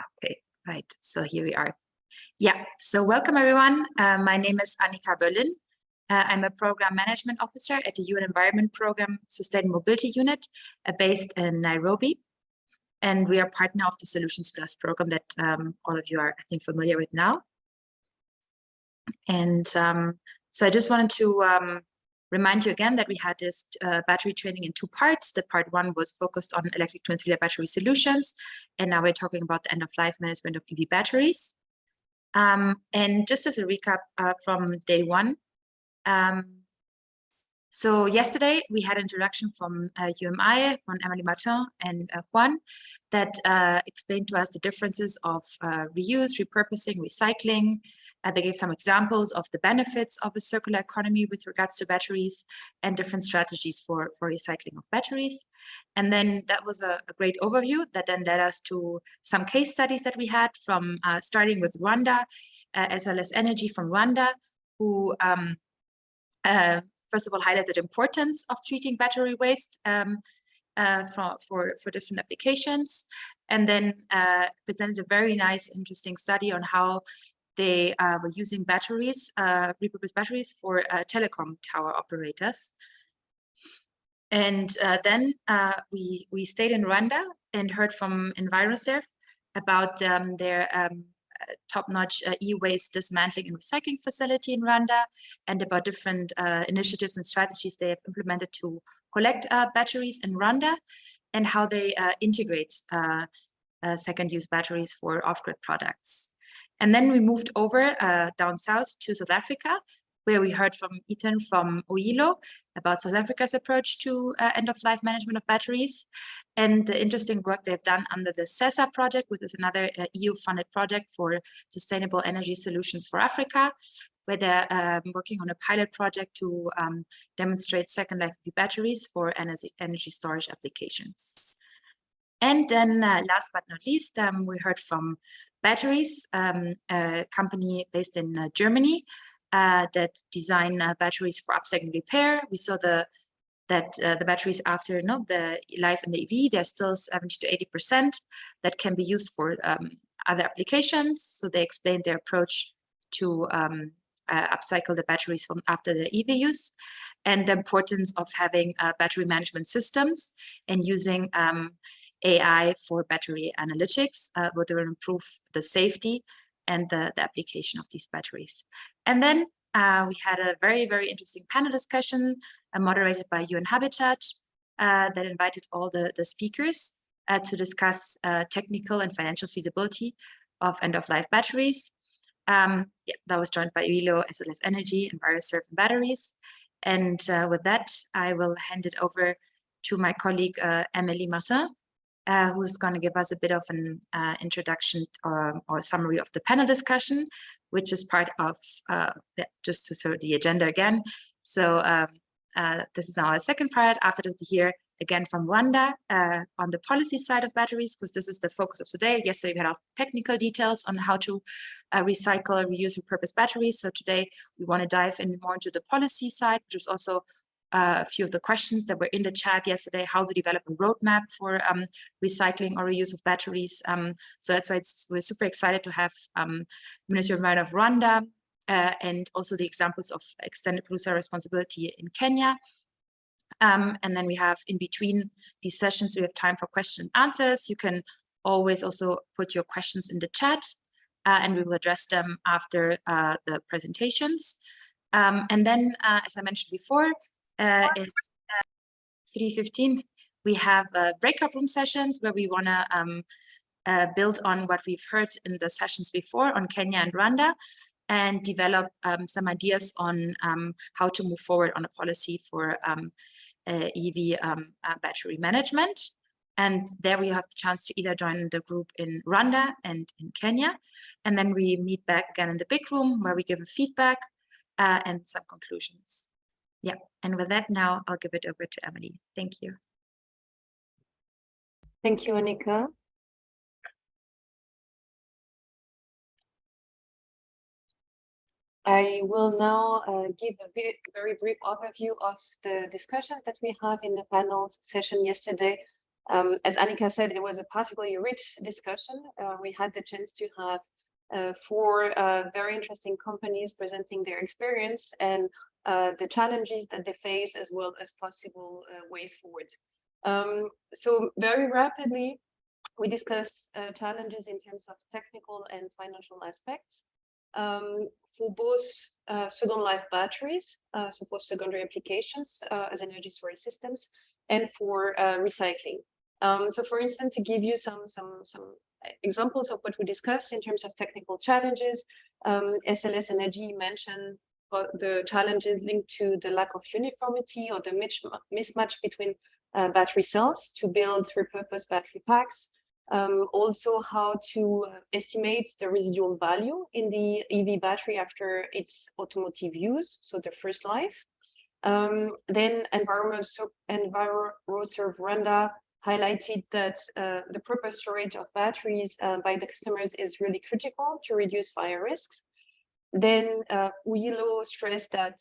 Okay, right. So here we are. Yeah, so welcome everyone. Uh, my name is Annika Berlin. Uh, I'm a program management officer at the UN Environment Program Sustainable Mobility Unit uh, based in Nairobi. And we are partner of the Solutions Plus program that um, all of you are, I think, familiar with now. And um, so I just wanted to um, remind you again that we had this uh, battery training in two parts. The part one was focused on electric twin three battery solutions. And now we're talking about the end of life management of EV batteries. Um, and just as a recap uh, from day one, um, so yesterday we had introduction from uh, UMI, from Emily Martin and uh, Juan, that uh, explained to us the differences of uh, reuse, repurposing, recycling. Uh, they gave some examples of the benefits of a circular economy with regards to batteries and different strategies for, for recycling of batteries. And then that was a, a great overview that then led us to some case studies that we had from uh, starting with Rwanda, SLS Energy from Rwanda, who um, uh, first of all, highlighted the importance of treating battery waste um, uh, for, for, for different applications, and then uh, presented a very nice, interesting study on how they uh, were using batteries, uh, repurposed batteries for uh, telecom tower operators. And uh, then we, we stayed in Rwanda and heard from EnviroServe about um, their um, top-notch uh, e-waste dismantling and recycling facility in Rwanda and about different uh, initiatives and strategies they have implemented to collect uh, batteries in Rwanda and how they integrate second-use batteries for off-grid products. And then we moved over uh, down south to South Africa, where we heard from Ethan from Uyilo about South Africa's approach to uh, end-of-life management of batteries and the interesting work they've done under the SESA project, which is another uh, EU-funded project for sustainable energy solutions for Africa, where they're um, working on a pilot project to um, demonstrate second life batteries for energy, energy storage applications. And then uh, last but not least, um, we heard from Betteries, um, a company based in uh, Germany, uh, that design uh, batteries for upcycling repair. We saw the that uh, the batteries after know, the life in the EV, they're still 70 to 80% that can be used for um, other applications. So they explained their approach to um, uh, upcycle the batteries from after the EV use and the importance of having uh, battery management systems and using um, AI for battery analytics, uh, will improve the safety and the, the application of these batteries. And then uh, we had a very, very interesting panel discussion uh, moderated by UN Habitat uh, that invited all the, the speakers uh, to discuss uh, technical and financial feasibility of end-of-life batteries. Um, yeah, that was joined by Uyilo, SLS Energy, and EnviroServe Betteries. And uh, with that, I will hand it over to my colleague, Emily Martin, uh, who's going to give us a bit of an uh, introduction or, um, or summary of the panel discussion, which is part of, uh, just to sort of the agenda again. So um, uh, this is now our second part. After that, we hear again from Wanda uh, on the policy side of batteries, because this is the focus of today. Yesterday, we had our technical details on how to uh, recycle, reuse, and repurpose batteries. So today, we want to dive in more into the policy side, which is also a few of the questions that were in the chat yesterday, how to develop a roadmap for um, recycling or reuse of batteries. Um, so that's why we're super excited to have um, Ministry of Environment of Rwanda uh, and also the examples of extended producer responsibility in Kenya. Um, and then we have in between these sessions, we have time for question and answers. You can always also put your questions in the chat uh, and we will address them after uh, the presentations. Um, and then, uh, as I mentioned before, uh, at uh, 3.15, we have uh, breakout room sessions where we want to um, uh, build on what we've heard in the sessions before on Kenya and Rwanda and develop um, some ideas on um, how to move forward on a policy for um, uh, EV um, uh, battery management. And there we have the chance to either join the group in Rwanda and in Kenya. And then we meet back again in the big room where we give a feedback and some conclusions. Yeah, and with that now I'll give it over to Emily. Thank you. Thank you, Annika. I will now uh, give a very, brief overview of the discussion that we have in the panel session yesterday Um, as Annika said, it was a particularly rich discussion. Uh, we had the chance to have uh, four uh, very interesting companies presenting their experience and uh, the challenges that they face as well as possible uh, ways forward. Um, so very rapidly, we discuss uh, challenges in terms of technical and financial aspects um, for both uh, second life batteries, uh, so for secondary applications as energy storage systems, and for recycling. Um, so for instance, to give you some, some, some examples of what we discussed in terms of technical challenges, um, SLS Energy mentioned the challenges linked to the lack of uniformity or the mismatch between uh, battery cells to build repurposed battery packs. Um, also how to uh, estimate the residual value in the EV battery after its automotive use, so the first life. Um, then Environment Enviroserve highlighted that uh, the proper storage of batteries uh, by the customers is really critical to reduce fire risks. Then uh, Uyilo stressed that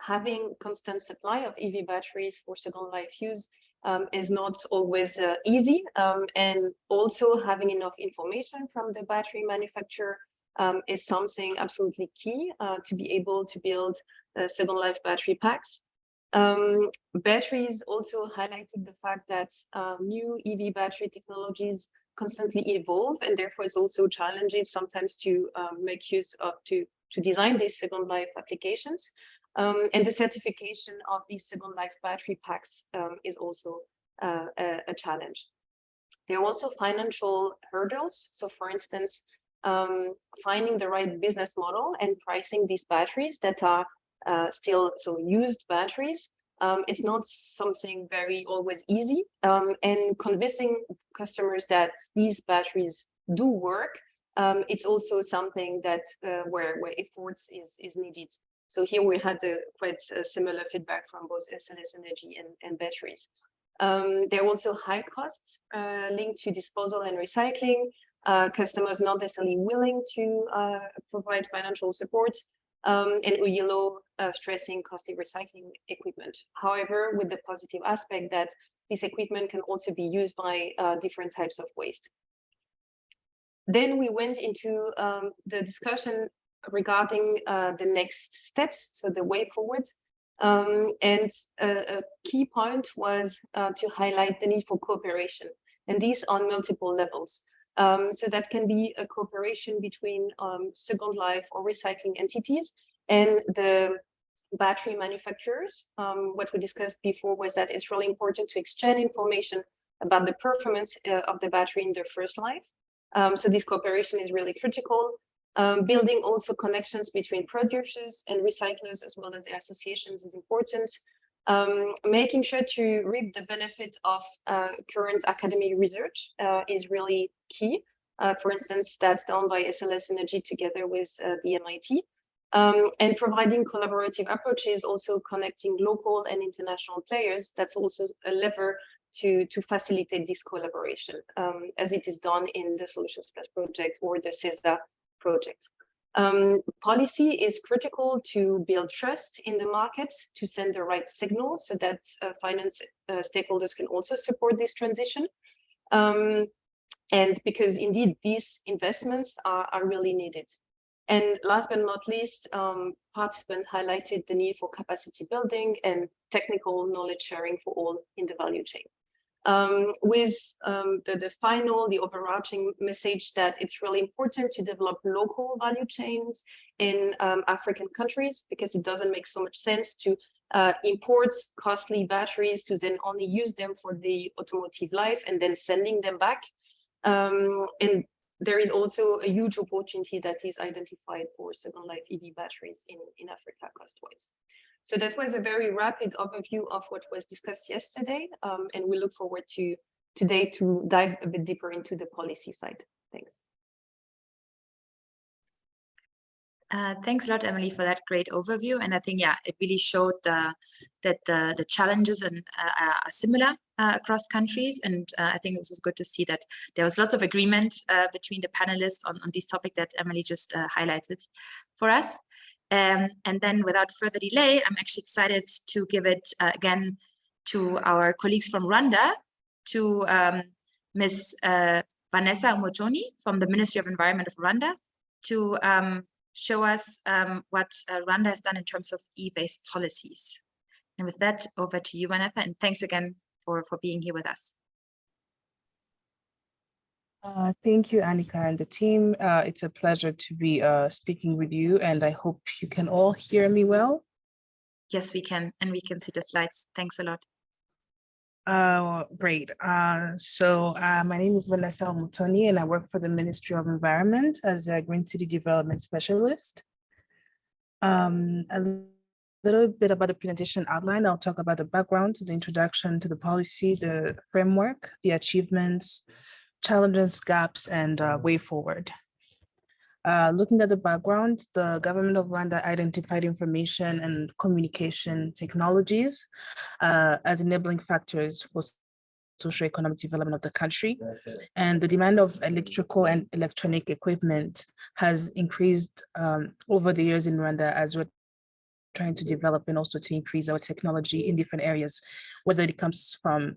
having constant supply of EV Betteries for second life use um, is not always uh, easy. Um, and also having enough information from the battery manufacturer um, is something absolutely key uh, to be able to build uh, second life battery packs. Um, batteries also highlighted the fact that uh, new EV battery technologies constantly evolve and therefore it's also challenging sometimes to um, make use of to to design these second life applications um, and the certification of these second life battery packs um, is also uh, a, a, challenge. There are also financial hurdles. So for instance, um, finding the right business model and pricing these batteries that are uh, still so used batteries um, it's not something very always easy um, and convincing customers that these batteries do work um, it's also something that uh, where where efforts is is needed so here we had a quite a similar feedback from both SLS energy and, and Betteries. Um, there are also high costs uh, linked to disposal and recycling, uh, customers not necessarily willing to uh, provide financial support, um, and Uyilo uh, stressing costly recycling equipment. However, with the positive aspect that this equipment can also be used by uh, different types of waste. Then we went into um, the discussion regarding uh, the next steps, so the way forward. Um, and a, a, key point was uh, to highlight the need for cooperation, and these on multiple levels. Um, so that can be a cooperation between um, Second Life or recycling entities and the battery manufacturers. Um, what we discussed before was that it's really important to exchange information about the performance uh, of the battery in their first life. Um, so this cooperation is really critical. Um, building also connections between producers and recyclers as well as the associations is important. Um, making sure to reap the benefit of uh, current academic research uh, is really key. Uh, for instance, that's done by SLS Energy together with uh, the MIT. Um, and providing collaborative approaches, also connecting local and international players, that's also a lever to, to facilitate this collaboration, um, as it is done in the Solutions Plus project or the SESA project. Um, policy is critical to build trust in the market, to send the right signal so that uh, finance uh, stakeholders can also support this transition. Um, and because indeed these investments are, are really needed. And last but not least, um, participants highlighted the need for capacity building and technical knowledge sharing for all in the value chain um, with um, the, the final, the overarching message that it's really important to develop local value chains in um, African countries because it doesn't make so much sense to uh, import costly batteries to then only use them for the automotive life and then sending them back. Um, and there is also a huge opportunity that is identified for second life EV batteries in, in Africa cost-wise. So that was a very rapid overview of what was discussed yesterday, um, and we look forward to today to dive a bit deeper into the policy side. Thanks. Uh, thanks a lot, Emily, for that great overview. And I think, yeah, it really showed that the, challenges and, uh, are similar uh, across countries. And uh, I think it was good to see that there was lots of agreement between the panelists on, on this topic that Emily just highlighted for us. Um, and then without further delay, I'm actually excited to give it uh, again to our colleagues from Rwanda to um, Ms. Uh, Vanessa Umotoni from the Ministry of Environment of Rwanda to um, show us um, what uh, Rwanda has done in terms of e-waste policies. And with that, over to you, Vanessa, and thanks again for, for being here with us. Uh, thank you, Annika and the team. Uh, it's a pleasure to be uh, speaking with you, and I hope you can all hear me well. Yes, we can, and we can see the slides. Thanks a lot. Uh, great. Uh, so uh, my name is Vanessa Mutoni, and I work for the Ministry of Environment as a Green City Development Specialist. Um, a little bit about the presentation outline. I'll talk about the background, the introduction to the policy, the framework, the achievements, challenges, gaps, and uh, way forward. Uh, looking at the background, the government of Rwanda identified information and communication technologies uh, as enabling factors for socio-economic development of the country. And the demand of electrical and electronic equipment has increased um, over the years in Rwanda as we're trying to develop and also to increase our technology in different areas, whether it comes from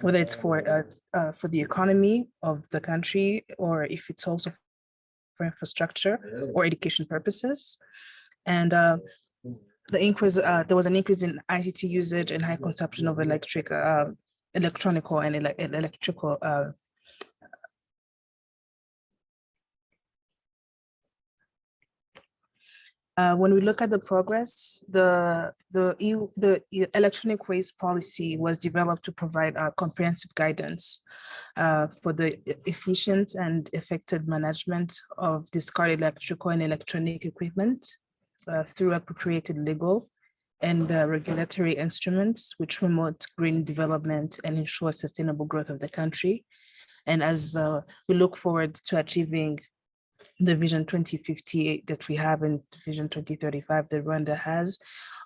whether it's for uh, uh, for the economy of the country or if it's also for infrastructure or education purposes. And uh, the increase, uh, there was an increase in ICT usage and high consumption of electric, uh, electronical and ele electrical uh, Uh, when we look at the progress, the the EU, the electronic waste policy was developed to provide a comprehensive guidance uh, for the efficient and effective management of discarded electrical and electronic equipment uh, through appropriated legal and uh, regulatory instruments which promote green development and ensure sustainable growth of the country. And as uh, we look forward to achieving the Vision 2050 that we have in Vision 2035 that Rwanda has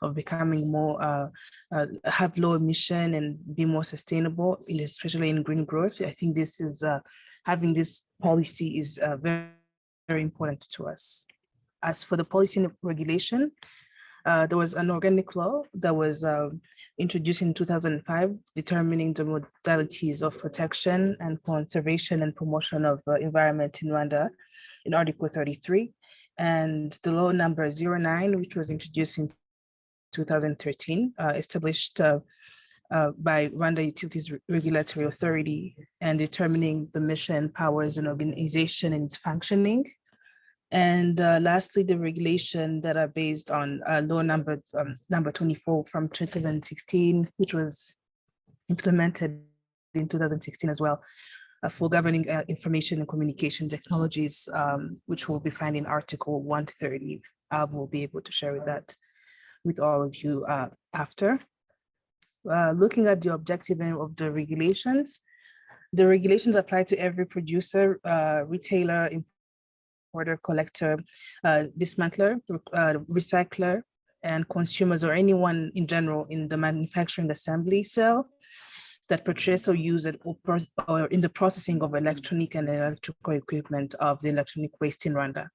of becoming more, uh, uh, have low emission and be more sustainable, especially in green growth. I think this is, uh, having this policy is uh, very, very important to us. As for the policy and regulation, uh, there was an organic law that was uh, introduced in 2005, determining the modalities of protection and conservation and promotion of uh, environment in Rwanda in Article 33, and the law number 09, which was introduced in 2013, uh, established uh, uh, by Rwanda Utilities Regulatory Authority and determining the mission, powers, and organization and its functioning. And uh, lastly, the regulation that are based on uh, law number um, number 24 from 2016, which was implemented in 2016 as well, for governing uh, information and communication technologies, um, which will be found in Article 130. I will be able to share that with all of you uh, after. Uh, looking at the objective of the regulations, the regulations apply to every producer, uh, retailer, importer, collector, uh, dismantler, recycler, and consumers or anyone in general in the manufacturing assembly cell that purchase or use it or, or in the processing of electronic and electrical equipment of the electronic waste in Rwanda.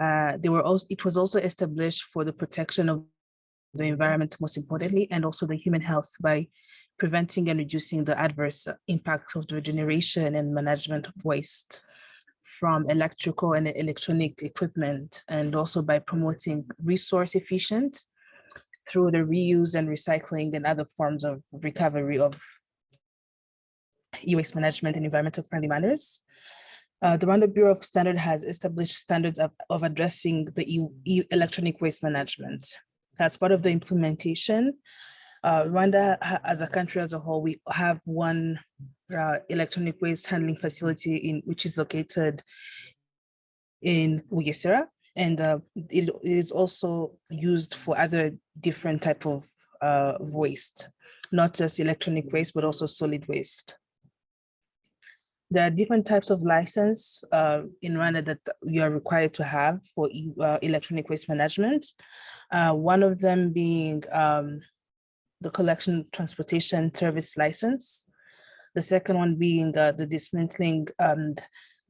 Uh, they were also, it was also established for the protection of the environment, most importantly, and also the human health by preventing and reducing the adverse impact of the generation and management of waste from electrical and electronic equipment, and also by promoting resource efficient through the reuse and recycling and other forms of recovery of e-waste management in environmental friendly manners. Uh, the Rwanda Bureau of Standard has established standards of, of addressing the e, e electronic waste management. As part of the implementation, uh, Rwanda as a country as a whole, we have one uh, electronic waste handling facility in which is located in Bugesera, and uh, it, it is also used for other different type of uh, waste, not just electronic waste, but also solid waste. There are different types of license uh, in Rwanda that you are required to have for e uh, electronic waste management. Uh, one of them being um, the collection transportation service license. The second one being uh, the dismantling um,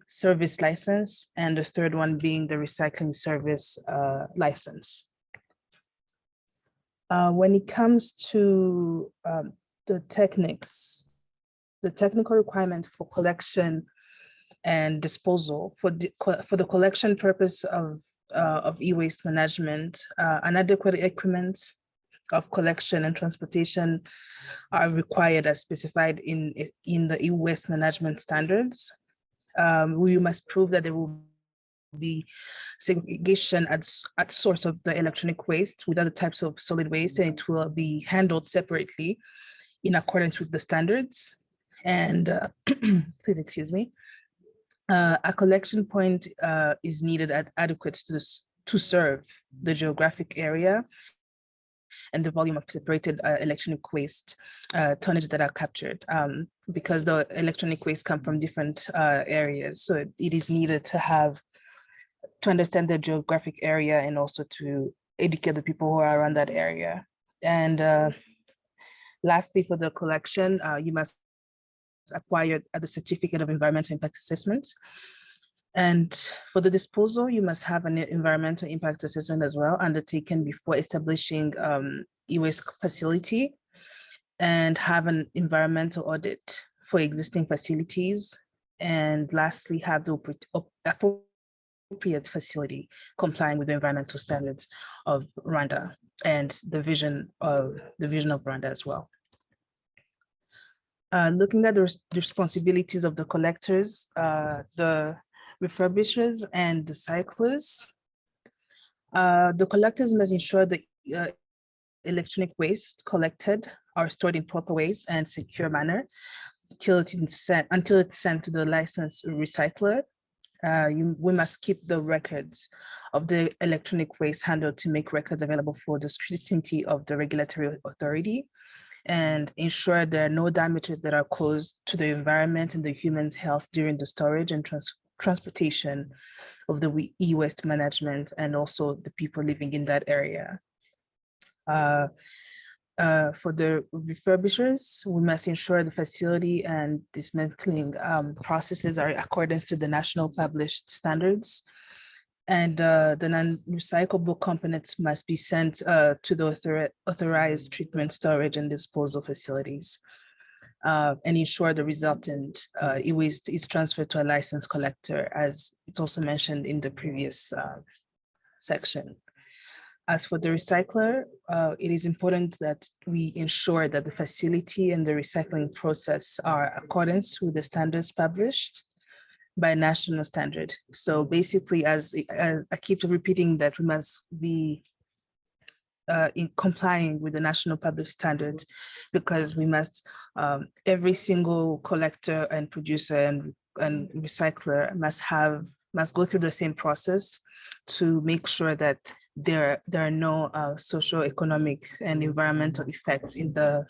service license, and the third one being the recycling service uh, license. Uh, when it comes to um, the techniques the technical requirement for collection and disposal for the, for the collection purpose of, uh, of e-waste management, uh, an adequate equipment of collection and transportation are required as specified in, in the e-waste management standards. Um, we must prove that there will be segregation at, at source of the electronic waste with other types of solid waste, and it will be handled separately in accordance with the standards. And, uh, please excuse me. Uh, a collection point uh, is needed at adequate to, to serve the geographic area and the volume of separated uh, electronic waste uh, tonnage that are captured um, because the electronic waste come from different uh, areas. So it- is needed to have to understand the geographic area and also to educate the people who are around that area. And uh, lastly, for the collection, uh, you must acquire the certificate of environmental impact assessment. And for the disposal, you must have an environmental impact assessment as well undertaken before establishing um, e-waste facility and have an environmental audit for existing facilities. And lastly, have the appropriate facility complying with the environmental standards of Rwanda and the vision of the vision of Rwanda as well. Uh, looking at the res- the responsibilities of the collectors, uh, the refurbishers and the cyclists. Uh, the collectors must ensure the uh, electronic waste collected are stored in proper ways and secure manner till it is sent until it's sent to the licensed recycler. Uh, you, we must keep the records of the electronic waste handled to make records available for the scrutiny of the regulatory authority and ensure there are no damages that are caused to the environment and the human's health during the storage and trans- transportation of the e-waste management and also the people living in that area. Uh, uh, for the refurbishers, we must ensure the facility and dismantling um, processes are in accordance to the national published standards. And uh, the non-recyclable components must be sent uh, to the author- authorized treatment, storage, and disposal facilities. uh, and ensure the resultant uh, e-waste is transferred to a licensed collector, as it's also mentioned in the previous uh, section. As for the recycler, uh, it is important that we ensure that the facility and the recycling process are accordance with the standards published by national standard. So basically, as uh, I keep repeating that we must be uh, in complying with the national public standards because we must, um, every single collector and producer and, and recycler must have, must go through the same process to make sure that there, there are no uh, socio-economic and environmental effects in the,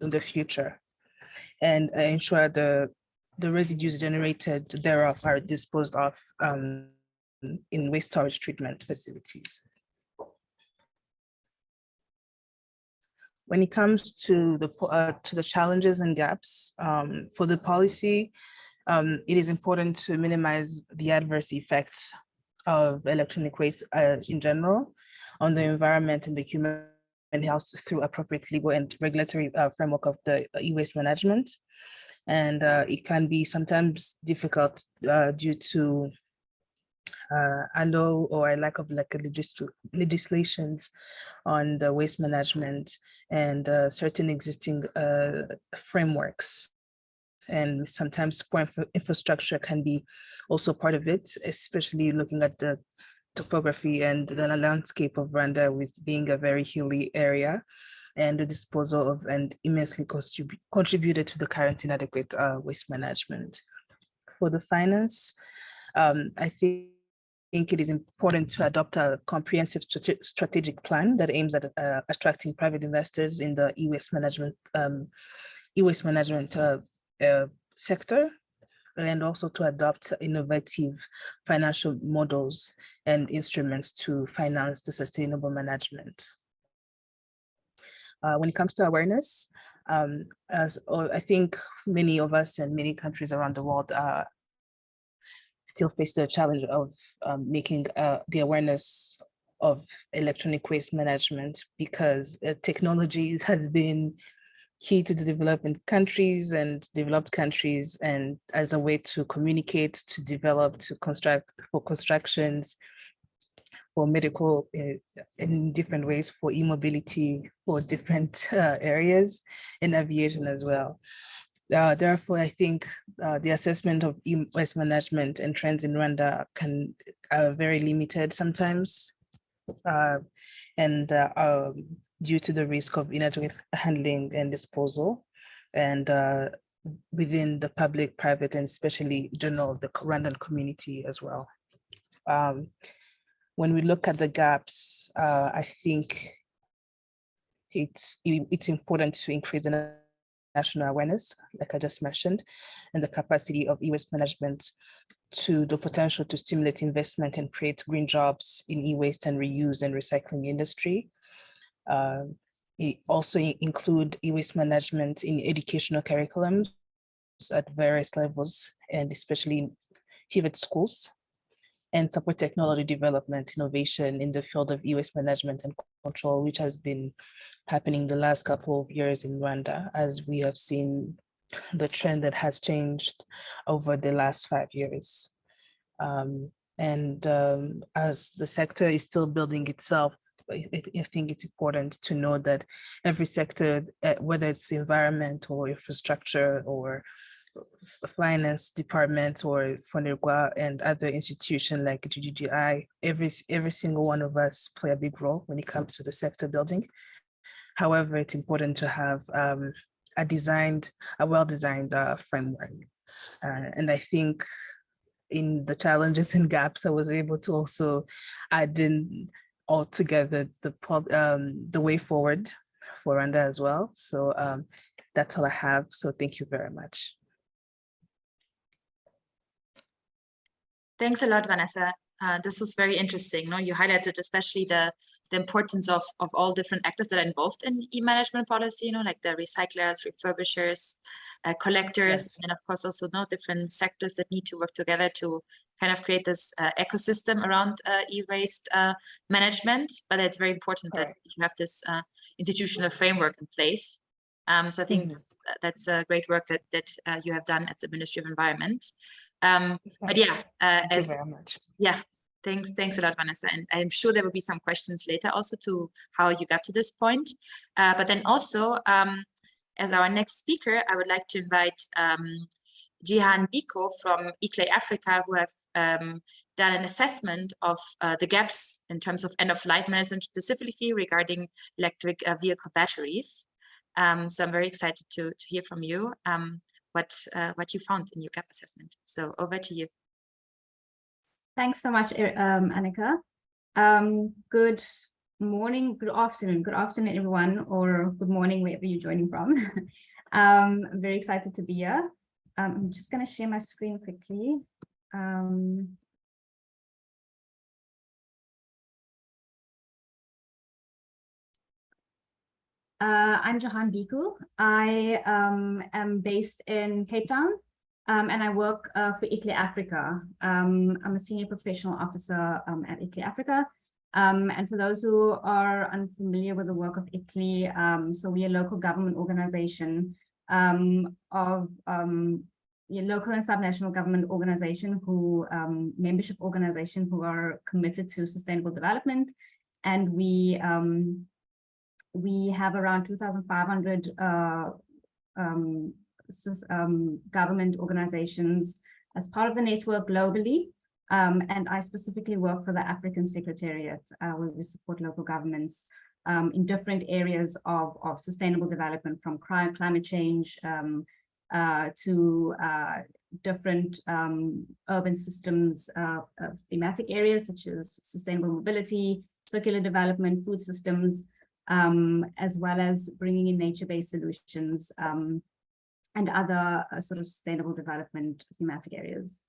in the future. And ensure the, the residues generated thereof are disposed of um, in waste storage treatment facilities. When it comes to the, uh, to the challenges and gaps um, for the policy, um, it is important to minimize the adverse effects of electronic waste uh, in general on the environment and the human health through appropriate legal and regulatory uh, framework of the e-waste management. And uh, it can be sometimes difficult uh, due to uh, unknown or a lack of like a legis- legislations on the waste management and uh, certain existing uh, frameworks. And sometimes poor infra- infrastructure can be also part of it, especially looking at the topography and the landscape of Rwanda with being a very hilly area and the disposal of and immensely contribu- contributed to the current inadequate uh, waste management. For the finance, um, I think think it is important to adopt a comprehensive strate- strategic plan that aims at uh, attracting private investors in the e-waste management um, e-waste management uh, uh, sector and also to adopt innovative financial models and instruments to finance the sustainable management. Uh, when it comes to awareness, um, as uh, I think many of us and many countries around the world are still face the challenge of um, making uh, the awareness of electronic waste management because uh, technology has been key to the developing countries and developed countries and as a way to communicate, to develop, to construct for constructions, for medical uh, in different ways, for e-mobility, for different uh, areas, in aviation as well. Uh, therefore, I think uh, the assessment of e-waste management and trends in Rwanda can are very limited sometimes, uh, and uh, um, due to the risk of inadequate handling and disposal, and within the public, private, and especially general the Rwandan community as well. Um, when we look at the gaps, uh, I think it's it's important to increase the national awareness, like I just mentioned, and the capacity of e-waste management to the potential to stimulate investment and create green jobs in e-waste and reuse and recycling industry. Uh, also include e-waste management in educational curriculums at various levels, and especially in TVET schools, and support technology development, innovation in the field of e-waste management and control, which has been happening the last couple of years in Rwanda, as we have seen the trend that has changed over the last five years. Um, and um, as the sector is still building itself, I, think it's important to know that every sector, uh, whether it's environment or infrastructure or finance department or FONERWA and other institutions like GGGI, every, every single one of us play a big role when it comes to the sector building. However, it's important to have um, a designed, a well-designed uh, framework. Uh, and I think in the challenges and gaps, I was able to also add in altogether the, um, the way forward for Rwanda as well. So um, that's all I have. So thank you very much. Thanks a lot, Vanessa. Uh, this was very interesting. No, you highlighted especially the the importance of of all different actors that are involved in e-management policy. You know, like the recyclers, refurbishers, uh, collectors, Yes. and of course also no different sectors that need to work together to kind of create this uh, ecosystem around uh, e-waste uh, management. But it's very important that you have this uh, institutional framework in place. Um, so I think Mhm. that's, that's a great work that that uh, you have done at the Ministry of Environment. Um, but yeah, uh, Thank you very much. yeah, thanks, thanks a lot, Vanessa. And I'm sure there will be some questions later also to how you got to this point. Uh, but then also, um, as our next speaker, I would like to invite um, Jihan Biko from ICLEI Africa, who have um, done an assessment of uh, the gaps in terms of end-of-life management, specifically regarding electric uh, vehicle batteries. Um, so I'm very excited to, to hear from you um, what, uh, what you found in your gap assessment. So over to you. Thanks so much, um, Annika. Um, good morning, good afternoon, good afternoon, everyone, or good morning, wherever you're joining from. um, I'm very excited to be here. Um, I'm just going to share my screen quickly. Um, Uh, I'm Johan Biku. I um, am based in Cape Town um, and I work uh, for ICLEI Africa. Um, I'm a senior professional officer um, at ICLEI Africa. Um, and for those who are unfamiliar with the work of ICLEI, um, so we're a local government organization of local and subnational government organization who membership organization who are committed to sustainable development. And we um, we have around 2,500 uh, um, um, government organizations as part of the network globally. Um, and I specifically work for the African Secretariat, uh, where we support local governments um, in different areas of, of sustainable development, from crime, climate change um, uh, to uh, different um, urban systems, uh, uh, thematic areas such as sustainable mobility, circular development, food systems, um, as well as bringing in nature-based solutions um, and other uh, sort of sustainable development thematic areas.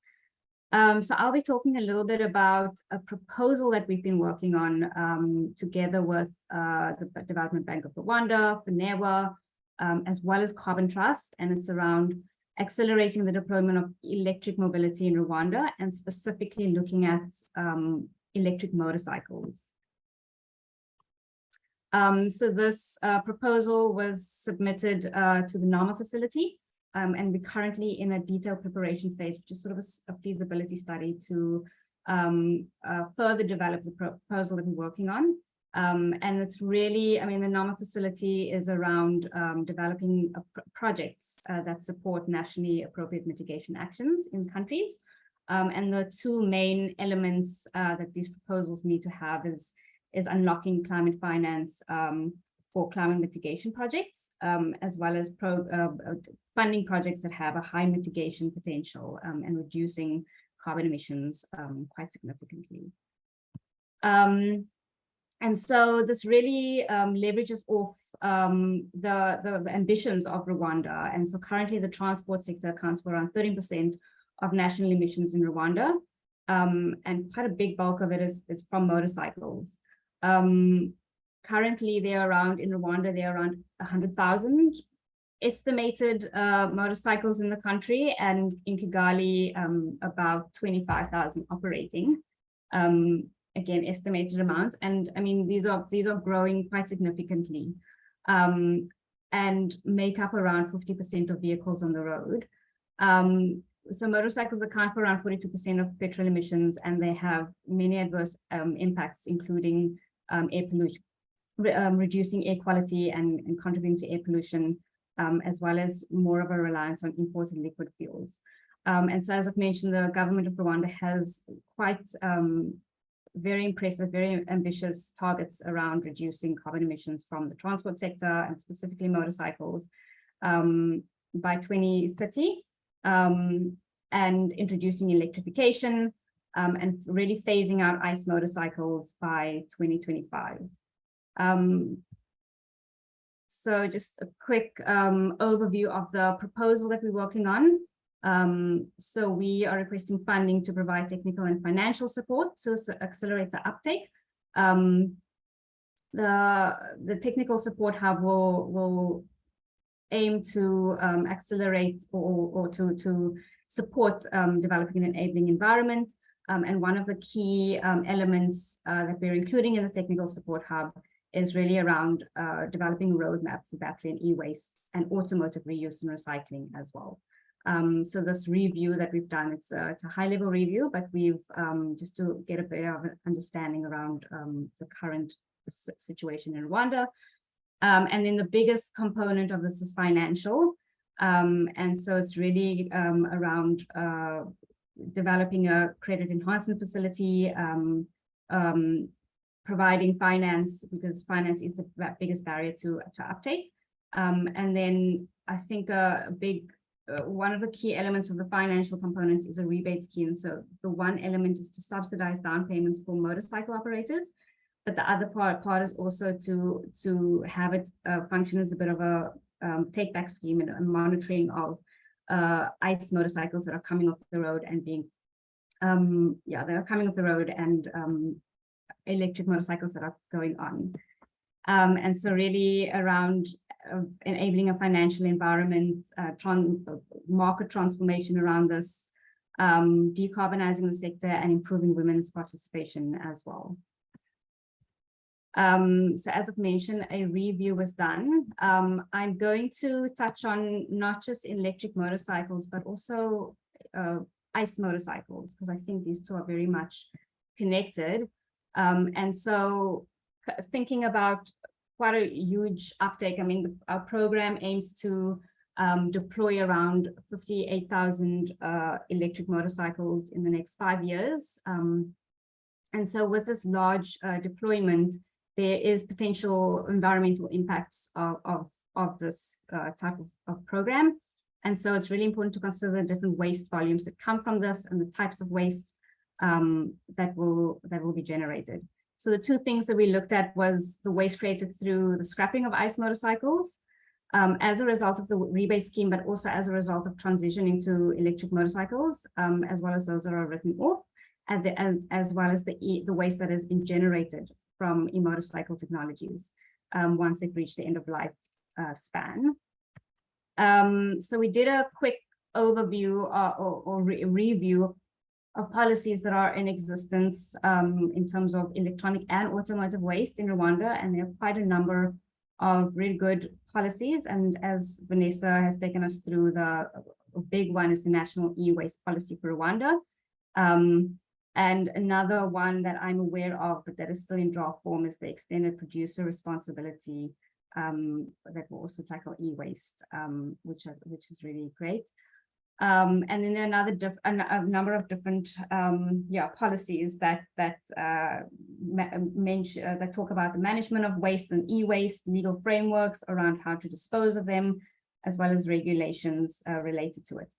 Um, so I'll be talking a little bit about a proposal that we've been working on um, together with uh, the Development Bank of Rwanda, FONERWA, um, as well as Carbon Trust, and it's around accelerating the deployment of electric mobility in Rwanda and specifically looking at um, electric motorcycles. Um, so this uh, proposal was submitted uh, to the NAMA facility, um, and we're currently in a detailed preparation phase, which is sort of a feasibility study to um, uh, further develop the proposal that we're working on. Um, and it's really, I mean, the NAMA facility is around um, developing pr- projects uh, that support nationally appropriate mitigation actions in countries. Um, and the two main elements uh, that these proposals need to have is, is unlocking climate finance um, for climate mitigation projects, um, as well as pro, uh, uh, funding projects that have a high mitigation potential um, and reducing carbon emissions um, quite significantly. Um, and so this really um, leverages off the, the, the ambitions of Rwanda. And so currently the transport sector accounts for around 13% of national emissions in Rwanda. Um, and quite a big bulk of it is, is from motorcycles. Um, currently they're around, in Rwanda, they're around 100,000 estimated uh, motorcycles in the country and in Kigali, um, about 25,000 operating. Um, again, estimated amounts. And I mean, these are these are growing quite significantly um, and make up around 50% of vehicles on the road. Um, so motorcycles account for around 42% of petrol emissions, and they have many adverse um, impacts, including um, air pollution, re um, reducing air quality and, and contributing to air pollution, um, as well as more of a reliance on imported liquid fuels. Um, and so, as I've mentioned, the government of Rwanda has quite um, very impressive, very ambitious targets around reducing carbon emissions from the transport sector and specifically motorcycles um, by 2030 um, and introducing electrification um, and really phasing out ICE motorcycles by 2025. Um, so just a quick um, overview of the proposal that we're working on. Um, so we are requesting funding to provide technical and financial support to accelerate the uptake. Um, the, the technical support hub will, will aim to um, accelerate or, or to, to support developing an enabling environment. Um, and one of the key um, elements uh, that we're including in the technical support hub is really around uh, developing roadmaps for battery and e-waste and automotive reuse and recycling as well. Um, so this review that we've done, it's a, it's a high level review, but we've um, just to get a bit of an understanding around um, the current situation in Rwanda. Um, and then the biggest component of this is financial. Um, and so it's really um, around uh, developing a credit enhancement facility, providing finance because finance is the biggest barrier to, to uptake. and then I think a, a big uh, one of the key elements of the financial component is a rebate scheme. So the one element is to subsidize down payments for motorcycle operators, but the other part part is also to to have it uh, function as a bit of a um, take back scheme and, and monitoring of uh, ICE motorcycles that are coming off the road and being um, yeah that are coming off the road and um, electric motorcycles that are going on. Um, and so really around uh, enabling a financial environment, uh, tran market transformation around this, um, decarbonizing the sector and improving women's participation as well. Um, so as I've mentioned, a review was done. Um, I'm going to touch on not just electric motorcycles, but also uh, ICE motorcycles, because I think these two are very much connected. Um, and so thinking about quite a huge uptake. I mean, the, our program aims to um, deploy around 58,000 uh, electric motorcycles in the next five years. Um, and so with this large uh, deployment, there is potential environmental impacts of, of, of this uh, type of, of program. And so it's really important to consider the different waste volumes that come from this and the types of waste um, that will that will be generated. So the two things that we looked at was the waste created through the scrapping of ICE motorcycles um, as a result of the rebate scheme, but also as a result of transitioning to electric motorcycles, um, as well as those that are written off, and, the, and as well as the, e the waste that has been generated from e-motorcycle technologies um, once they've reached the end of life uh, span. Um, so we did a quick overview uh, or, or re review of policies that are in existence um, in terms of electronic and automotive waste in Rwanda, and there are quite a number of really good policies. And as Vanessa has taken us through, the big one is the National E-Waste Policy for Rwanda. Um, and another one that I'm aware of, but that is still in draft form, is the extended producer responsibility um, that will also tackle e-waste, um, which are, which is really great. Um, and then another a, number of different um, yeah policies that that uh, mention uh, that talk about the management of waste and e-waste, legal frameworks around how to dispose of them, as well as regulations uh, related to it.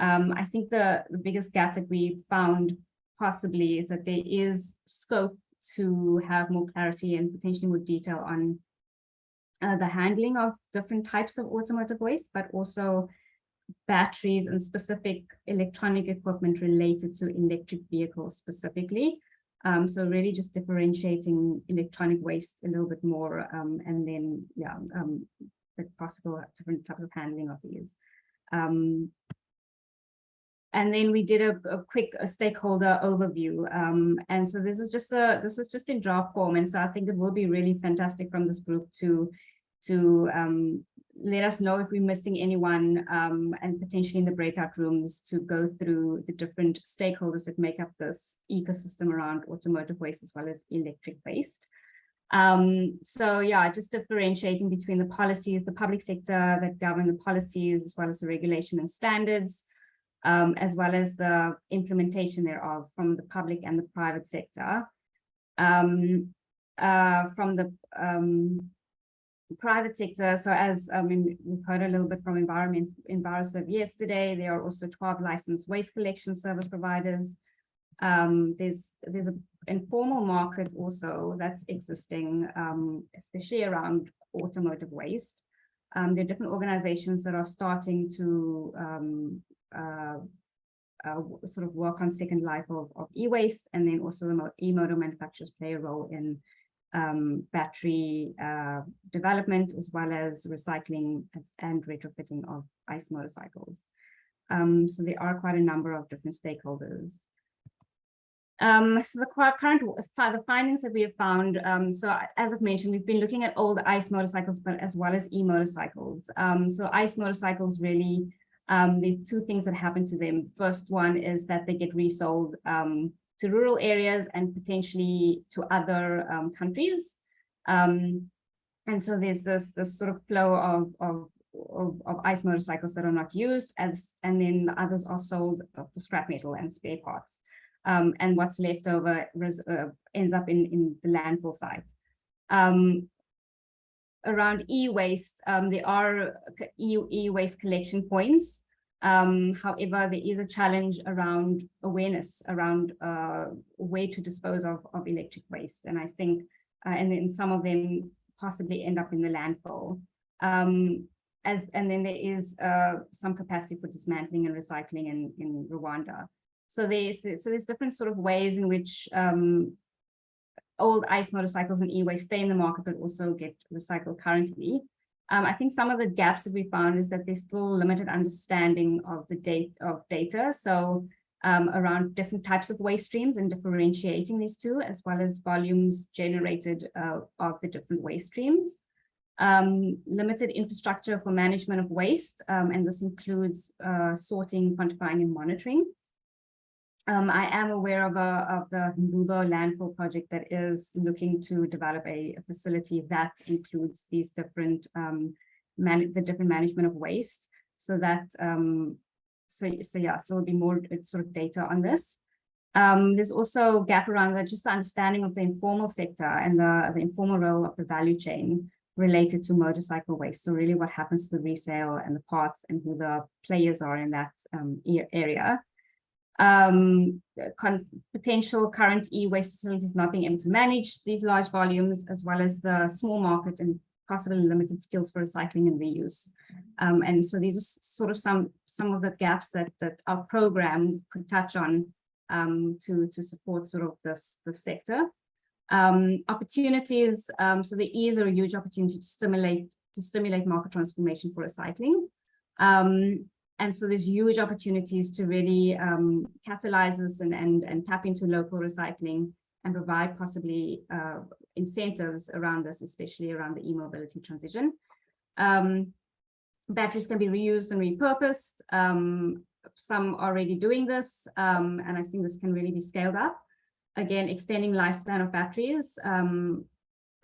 Um, I think the, the biggest gap that we found possibly is that there is scope to have more clarity and potentially more detail on uh, the handling of different types of automotive waste, but also batteries and specific electronic equipment related to electric vehicles specifically. Um, so really just differentiating electronic waste a little bit more um, and then, yeah, um, the possible different types of handling of these. Um, and then we did a, a quick a stakeholder overview. Um, and so this is just a this is just in draft form. And so I think it will be really fantastic from this group to to um, let us know if we're missing anyone um, and potentially in the breakout rooms to go through the different stakeholders that make up this ecosystem around automotive waste as well as electric waste. Um, so yeah, just differentiating between the policies, the public sector that govern the policies, as well as the regulation and standards, um, as well as the implementation thereof from the public and the private sector. Um, uh, from the um, private sector, so as I mean, we've heard a little bit from Environment Enviroserv yesterday, there are also 12 licensed waste collection service providers. Um, there's there's an informal market also that's existing, um, especially around automotive waste. Um, there are different organizations that are starting to um, sort of work on second life of, of e-waste, and then also the e-motor manufacturers play a role in um, battery uh, development, as well as recycling and retrofitting of ICE motorcycles. Um, so there are quite a number of different stakeholders. Um, so the current the findings that we have found, um, so as I've mentioned, we've been looking at old ICE motorcycles, but as well as e-motorcycles. Um, so ICE motorcycles really, um, there's two things that happen to them. First one is that they get resold um, to rural areas and potentially to other um, countries. Um, and so there's this, this sort of flow of, of, of, of, ICE motorcycles that are not used as, and then the others are sold for scrap metal and spare parts. Um, and what's left over uh, ends up in, in the landfill site. Um, around e-waste, um, there are e-waste collection points um, however, there is a challenge around awareness around uh, way to dispose of, of electric waste. And I think, uh, and then some of them possibly end up in the landfill. Um, as, and then there is uh, some capacity for dismantling and recycling in, in Rwanda. So there's, so there's different sort of ways in which um, old ICE motorcycles and e-waste stay in the market, but also get recycled currently. Um, I think some of the gaps that we found is that there's still limited understanding of the date of data. So um, around different types of waste streams and differentiating these two, as well as volumes generated uh, of the different waste streams. Um, limited infrastructure for management of waste, um, and this includes uh, sorting, quantifying, and monitoring. Um, I am aware of, a, of the Mbubo landfill project that is looking to develop a, a facility that includes these different, um, the different management of waste. So that, um, so, so yeah, so there'll be more sort of data on this. Um, there's also gap around that, just the understanding of the informal sector and the, the informal role of the value chain related to motorcycle waste. So really what happens to the resale and the parts and who the players are in that um, area um, potential current e-waste facilities not being able to manage these large volumes, as well as the small market and possibly limited skills for recycling and reuse. Um, and so these are sort of some some of the gaps that that our program could touch on um, to to support sort of this the sector. Um, opportunities, um, so there is a huge opportunity to stimulate to stimulate market transformation for recycling. And so there's huge opportunities to really um, catalyze this and, and, and tap into local recycling and provide possibly uh, incentives around this, especially around the e-mobility transition. Um, batteries can be reused and repurposed. Um, some are already doing this, um, and I think this can really be scaled up. Again, extending lifespan of batteries. Um,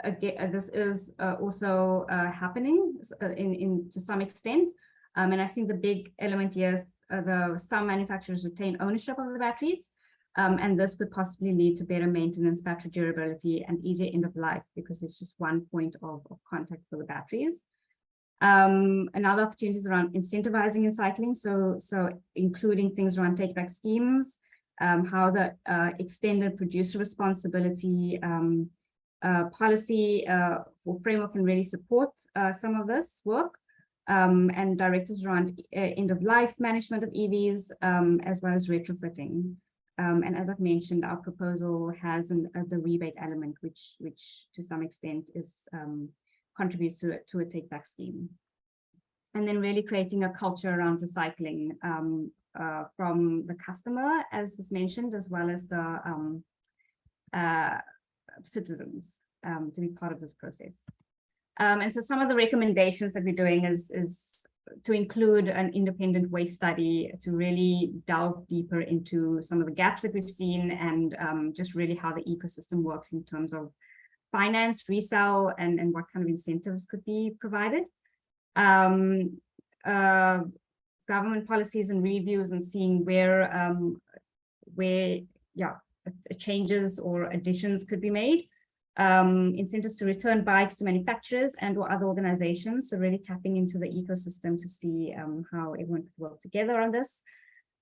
again, this is uh, also uh, happening uh, in, in to some extent. Um, and I think the big element here is uh, the some manufacturers retain ownership of the batteries. Um, and this could possibly lead to better maintenance, battery durability, and easier end of life because it's just one point of, of contact for the batteries. Um, another opportunity is around incentivizing and cycling. So, so including things around take back schemes, um, how the uh, extended producer responsibility um, uh, policy uh, or framework can really support uh, some of this work. Um, and directives around uh, end of life management of EVs, um, as well as retrofitting. Um, and as I've mentioned, our proposal has an, uh, the rebate element, which, which to some extent is um, contributes to, to a take back scheme. And then really creating a culture around recycling um, uh, from the customer, as was mentioned, as well as the um, uh, citizens to be part of this process. Um, and so some of the recommendations that we're doing is, is to include an independent waste study to really delve deeper into some of the gaps that we've seen and um, just really how the ecosystem works in terms of finance, resale, and, and what kind of incentives could be provided. Um, uh, government policies and reviews and seeing where, um, where, yeah, changes or additions could be made. Um, incentives to return bikes to manufacturers and or other organizations. So really tapping into the ecosystem to see um, how everyone could work together on this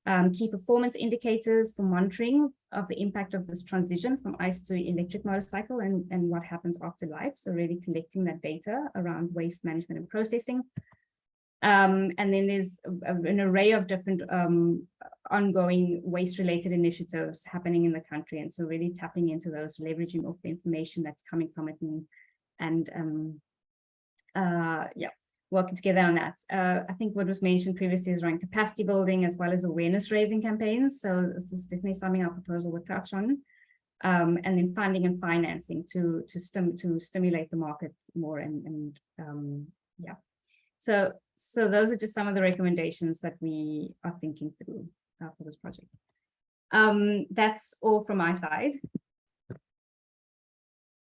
um, key performance indicators for monitoring of the impact of this transition from ICE to electric motorcycle and, and what happens after life. So really collecting that data around waste management and processing. Um, and then there's a, an array of different um, ongoing waste-related initiatives happening in the country. And so really tapping into those, leveraging off the information that's coming from it and, and um, uh, yeah, working together on that. Uh, I think what was mentioned previously is around capacity building as well as awareness raising campaigns. So this is definitely something our proposal would touch on. Um, and then funding and financing to to stim to stimulate the market more and and um, yeah. So so those are just some of the recommendations that we are thinking through uh, for this project. Um, that's all from my side.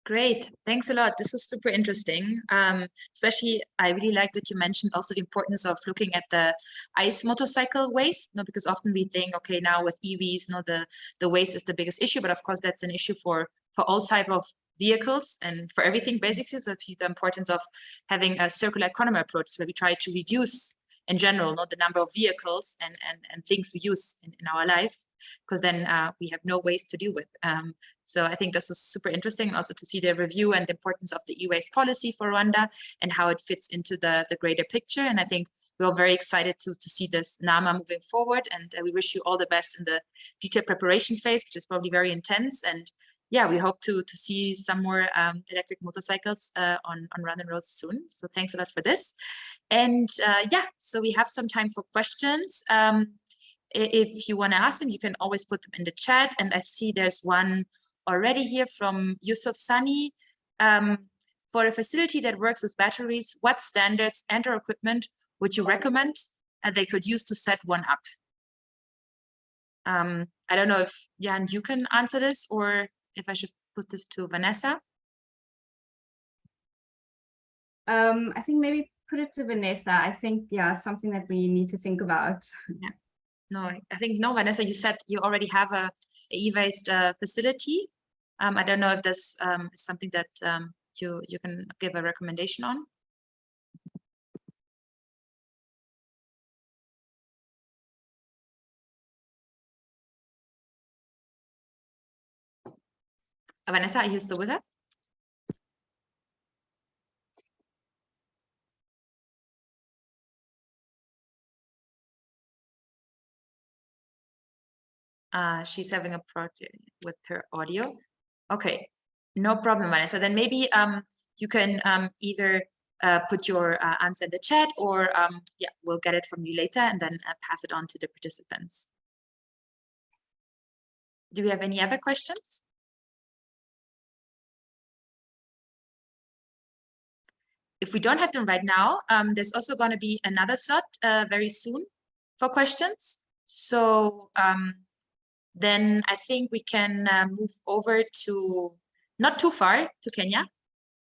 Great, thanks a lot. This was super interesting. Um, especially, I really like that you mentioned also the importance of looking at the ICE motorcycle waste, you know, because often we think, okay, now with EVs, you know, the, the waste is the biggest issue, but of course that's an issue for, for all type of vehicles and for everything basically. So the importance of having a circular economy approach where we try to reduce in general, not the number of vehicles and, and, and things we use in, in our lives, because then uh, we have no waste to deal with. Um, so I think this is super interesting also to see the review and the importance of the e-waste policy for Rwanda and how it fits into the, the greater picture. And I think we're very excited to, to see this NAMA moving forward. And uh, we wish you all the best in the detailed preparation phase, which is probably very intense. And yeah, we hope to to see some more um, electric motorcycles uh, on on Rwandan roads soon. So thanks a lot for this. And uh, yeah, so we have some time for questions. Um, if you want to ask them, you can always put them in the chat. And I see there's one already here from Yusuf Sani. Um, for a facility that works with batteries, what standards and or equipment would you recommend uh, they could use to set one up? Um, I don't know if Jan, you can answer this or if I should put this to Vanessa. Um, I think maybe put it to Vanessa. I think, yeah, it's something that we need to think about. Yeah. No, I think, no, Vanessa, you said you already have a, e-waste uh, facility. Um, I don't know if this um, is something that um, you, you can give a recommendation on. Vanessa, are you still with us? Uh, she's having a project with her audio. Okay, no problem, Vanessa. Then maybe um, you can um, either uh, put your uh, answer in the chat or um, yeah, we'll get it from you later and then uh, pass it on to the participants. Do we have any other questions? If we don't have them right now, um, there's also going to be another slot uh, very soon for questions. So um, then I think we can uh, move over to not too far to Kenya.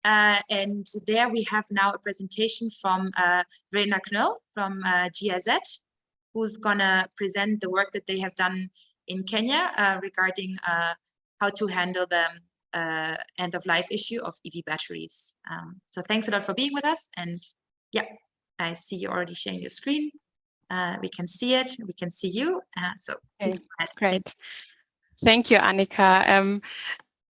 Uh, and there we have now a presentation from uh, Verena Knoll from uh, GIZ, who's gonna present the work that they have done in Kenya uh, regarding uh, how to handle the uh, end of life issue of EV batteries. Um, so thanks a lot for being with us. And yeah, I see you already sharing your screen. Uh, we can see it, we can see you. Uh, so please go ahead. Great. Thank you, Annika. Um,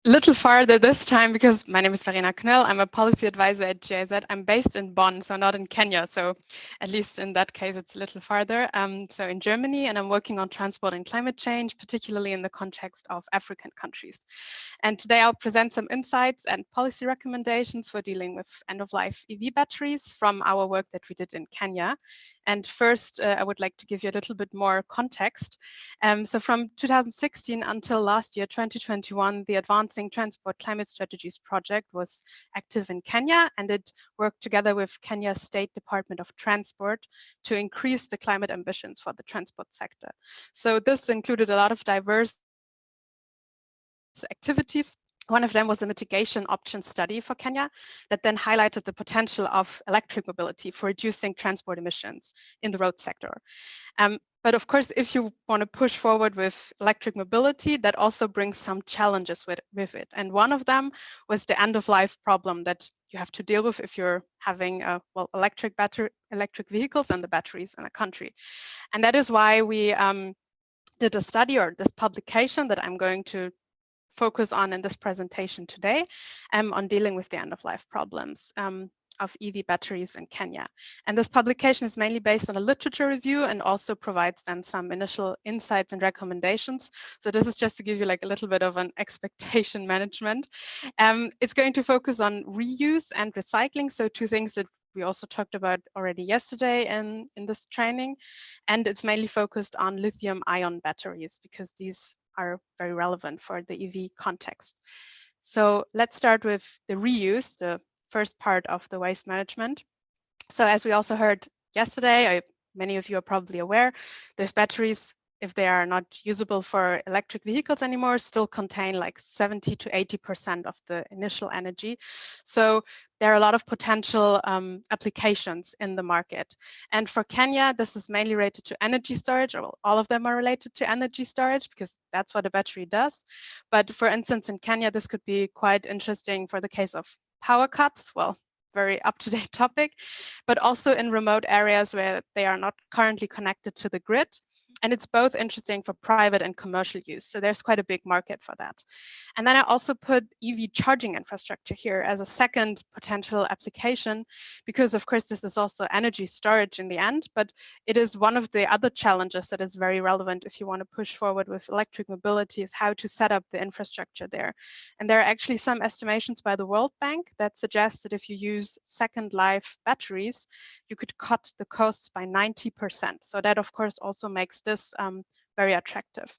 little farther this time because my name is Verena Knöll. I'm a policy advisor at GIZ. I'm based in Bonn, so not in Kenya. So at least in that case, it's a little farther. Um, so in Germany, and I'm working on transport and climate change, particularly in the context of African countries. And today I'll present some insights and policy recommendations for dealing with end-of-life EV batteries from our work that we did in Kenya. And first, uh, I would like to give you a little bit more context. Um, so from 2016 until last year, 2021, the Transport Climate Strategies project was active in Kenya, and it worked together with Kenya's State Department of Transport to increase the climate ambitions for the transport sector. So this included a lot of diverse activities one of them was a mitigation option study for Kenya that then highlighted the potential of electric mobility for reducing transport emissions in the road sector. Um, but of course, if you want to push forward with electric mobility, that also brings some challenges with, with it. And one of them was the end of life problem that you have to deal with if you're having a, well electric battery electric vehicles and the batteries in a country. And that is why we um, did a study or this publication that I'm going to focus on in this presentation today um, on dealing with the end-of-life problems um, of EV batteries in Kenya. And this publication is mainly based on a literature review and also provides then some initial insights and recommendations. So this is just to give you like a little bit of an expectation management. Um, it's going to focus on reuse and recycling. So two things that we also talked about already yesterday in, in this training. And it's mainly focused on lithium ion batteries because these are very relevant for the EV context. So let's start with the reuse, the first part of the waste management. So as we also heard yesterday, I, many of you are probably aware, there's batteries if they are not usable for electric vehicles anymore, still contain like 70 to 80% of the initial energy. So there are a lot of potential um, applications in the market. And for Kenya, this is mainly related to energy storage, or all of them are related to energy storage because that's what a battery does. But for instance, in Kenya, this could be quite interesting for the case of power cuts. Well, very up-to-date topic, but also in remote areas where they are not currently connected to the grid. And it's both interesting for private and commercial use. So there's quite a big market for that. And then I also put EV charging infrastructure here as a second potential application, because of course, this is also energy storage in the end, but it is one of the other challenges that is very relevant if you want to push forward with electric mobility is how to set up the infrastructure there. And there are actually some estimations by the World Bank that suggest that if you use second life batteries, you could cut the costs by 90%. So that of course also makes this this um, very attractive.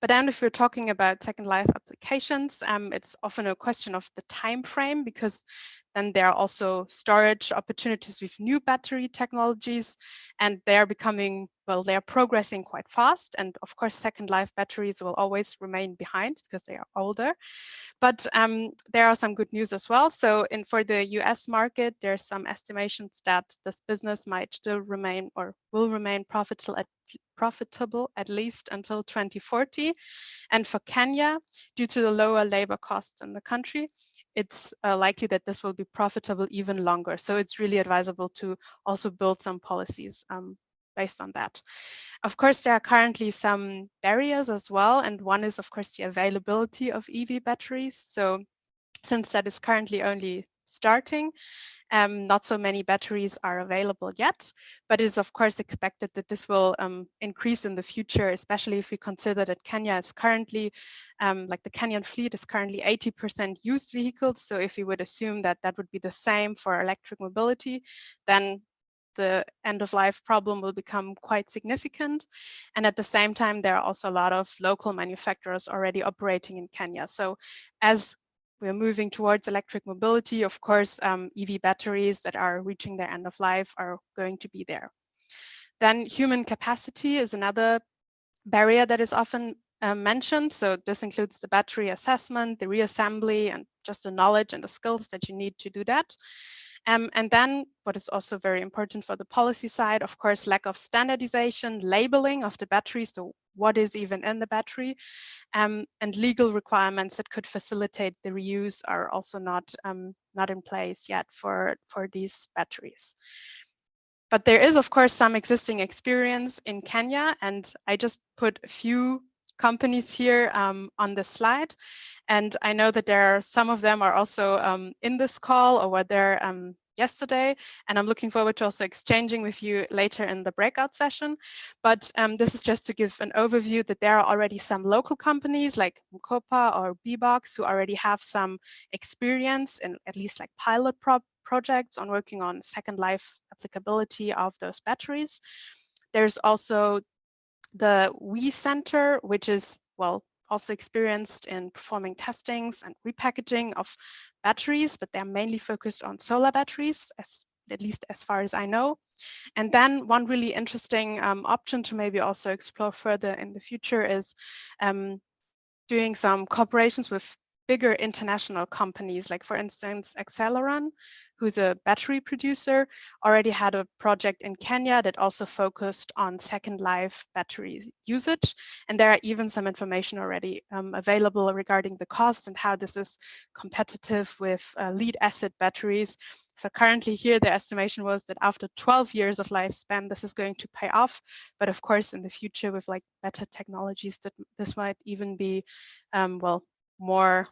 But then if we're talking about second life applications, um, it's often a question of the time frame because then there are also storage opportunities with new battery technologies and they are becoming, well, they are progressing quite fast. And of course, second life batteries will always remain behind because they are older. But um, there are some good news as well. So in for the US market, there's some estimations that this business might still remain or will remain profitable at profitable at least until 2040. And for Kenya, due to the lower labor costs in the country, it's uh, likely that this will be profitable even longer. So it's really advisable to also build some policies um, based on that. Of course, there are currently some barriers as well. And one is, of course, the availability of EV batteries. So since that is currently only starting. Um, not so many batteries are available yet, but it is of course expected that this will um, increase in the future, especially if we consider that Kenya is currently, um, like the Kenyan fleet is currently 80% used vehicles. So if we would assume that that would be the same for electric mobility, then the end of life problem will become quite significant. And at the same time, there are also a lot of local manufacturers already operating in Kenya. So as we're moving towards electric mobility, of course, um, EV batteries that are reaching their end of life are going to be there. Then human capacity is another barrier that is often uh, mentioned. So this includes the battery assessment, the reassembly, and just the knowledge and the skills that you need to do that. Um, and then what is also very important for the policy side, of course, lack of standardization, labeling of the battery. So what is even in the battery um, and legal requirements that could facilitate the reuse are also not, um, not in place yet for, for these batteries. But there is, of course, some existing experience in Kenya, and I just put a few companies here um, on the slide. And I know that there are some of them are also um, in this call or were there um, yesterday. And I'm looking forward to also exchanging with you later in the breakout session. But um, this is just to give an overview that there are already some local companies like M-KOPA or BBOXX who already have some experience in at least like pilot pro projects on working on second life applicability of those batteries. There's also the WEEE Center, which is, well, also experienced in performing testings and repackaging of batteries, but they're mainly focused on solar batteries, as at least as far as I know. And then one really interesting um, option to maybe also explore further in the future is um, doing some cooperations with bigger international companies, like for instance, Aceleron, who's a battery producer, already had a project in Kenya that also focused on second life battery usage. And there are even some information already um, available regarding the costs and how this is competitive with uh, lead acid batteries. So currently here, the estimation was that after 12 years of lifespan, this is going to pay off. But of course, in the future with like better technologies, that this might even be, um, well, more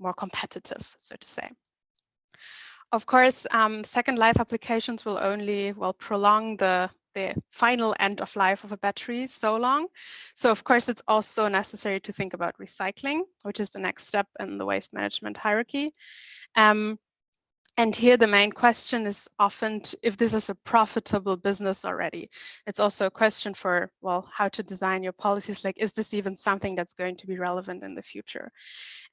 more competitive, so to say. Of course, um, second life applications will only well prolong the the final end of life of a battery so long. So of course, it's also necessary to think about recycling, which is the next step in the waste management hierarchy. Um, and here the main question is often if this is a profitable business already. It's also a question for, well, how to design your policies. Like, is this even something that's going to be relevant in the future?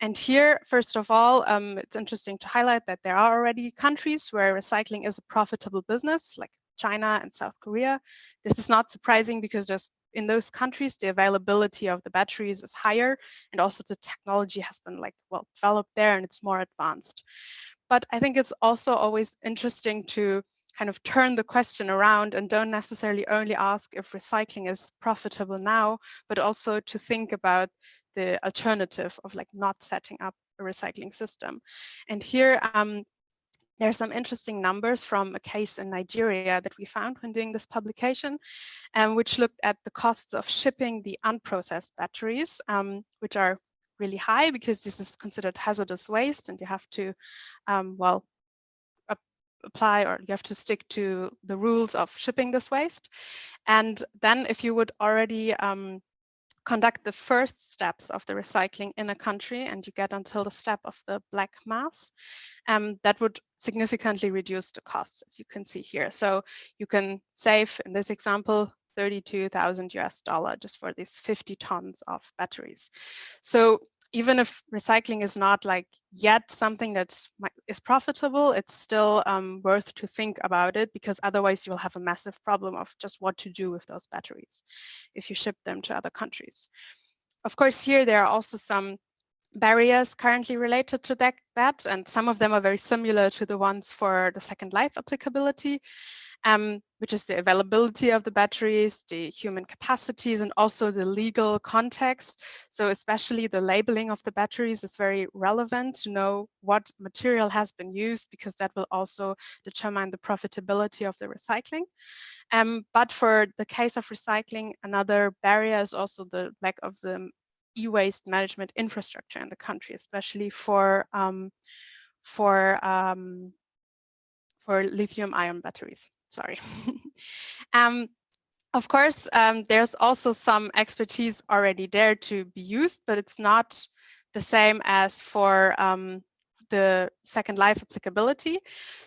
And here, first of all, um, it's interesting to highlight that there are already countries where recycling is a profitable business, like China and South Korea. This is not surprising because just in those countries, the availability of the batteries is higher and also the technology has been like, well, developed there and it's more advanced. But I think it's also always interesting to kind of turn the question around and don't necessarily only ask if recycling is profitable now, but also to think about the alternative of like not setting up a recycling system. And here, um, there are some interesting numbers from a case in Nigeria that we found when doing this publication, um, which looked at the costs of shipping the unprocessed batteries, um, which are really high because this is considered hazardous waste and you have to, um, well, apply or you have to stick to the rules of shipping this waste. And then if you would already um, conduct the first steps of the recycling in a country and you get until the step of the black mass, um, that would significantly reduce the costs, as you can see here. So you can save, in this example, 32,000 US dollar just for these 50 tons of batteries. So even if recycling is not like yet something that is profitable, it's still um, worth to think about it because otherwise you'll have a massive problem of just what to do with those batteries if you ship them to other countries. Of course, here there are also some barriers currently related to that, that, and some of them are very similar to the ones for the second life applicability um, which is the availability of the batteries, the human capacities, and also the legal context. So especially the labeling of the batteries is very relevant to know what material has been used because that will also determine the profitability of the recycling. Um, but for the case of recycling, another barrier is also the lack of the e-waste management infrastructure in the country, especially for um, for um, for lithium ion batteries. Sorry. um, of course, um, there's also some expertise already there to be used, but it's not the same as for um, the second life applicability.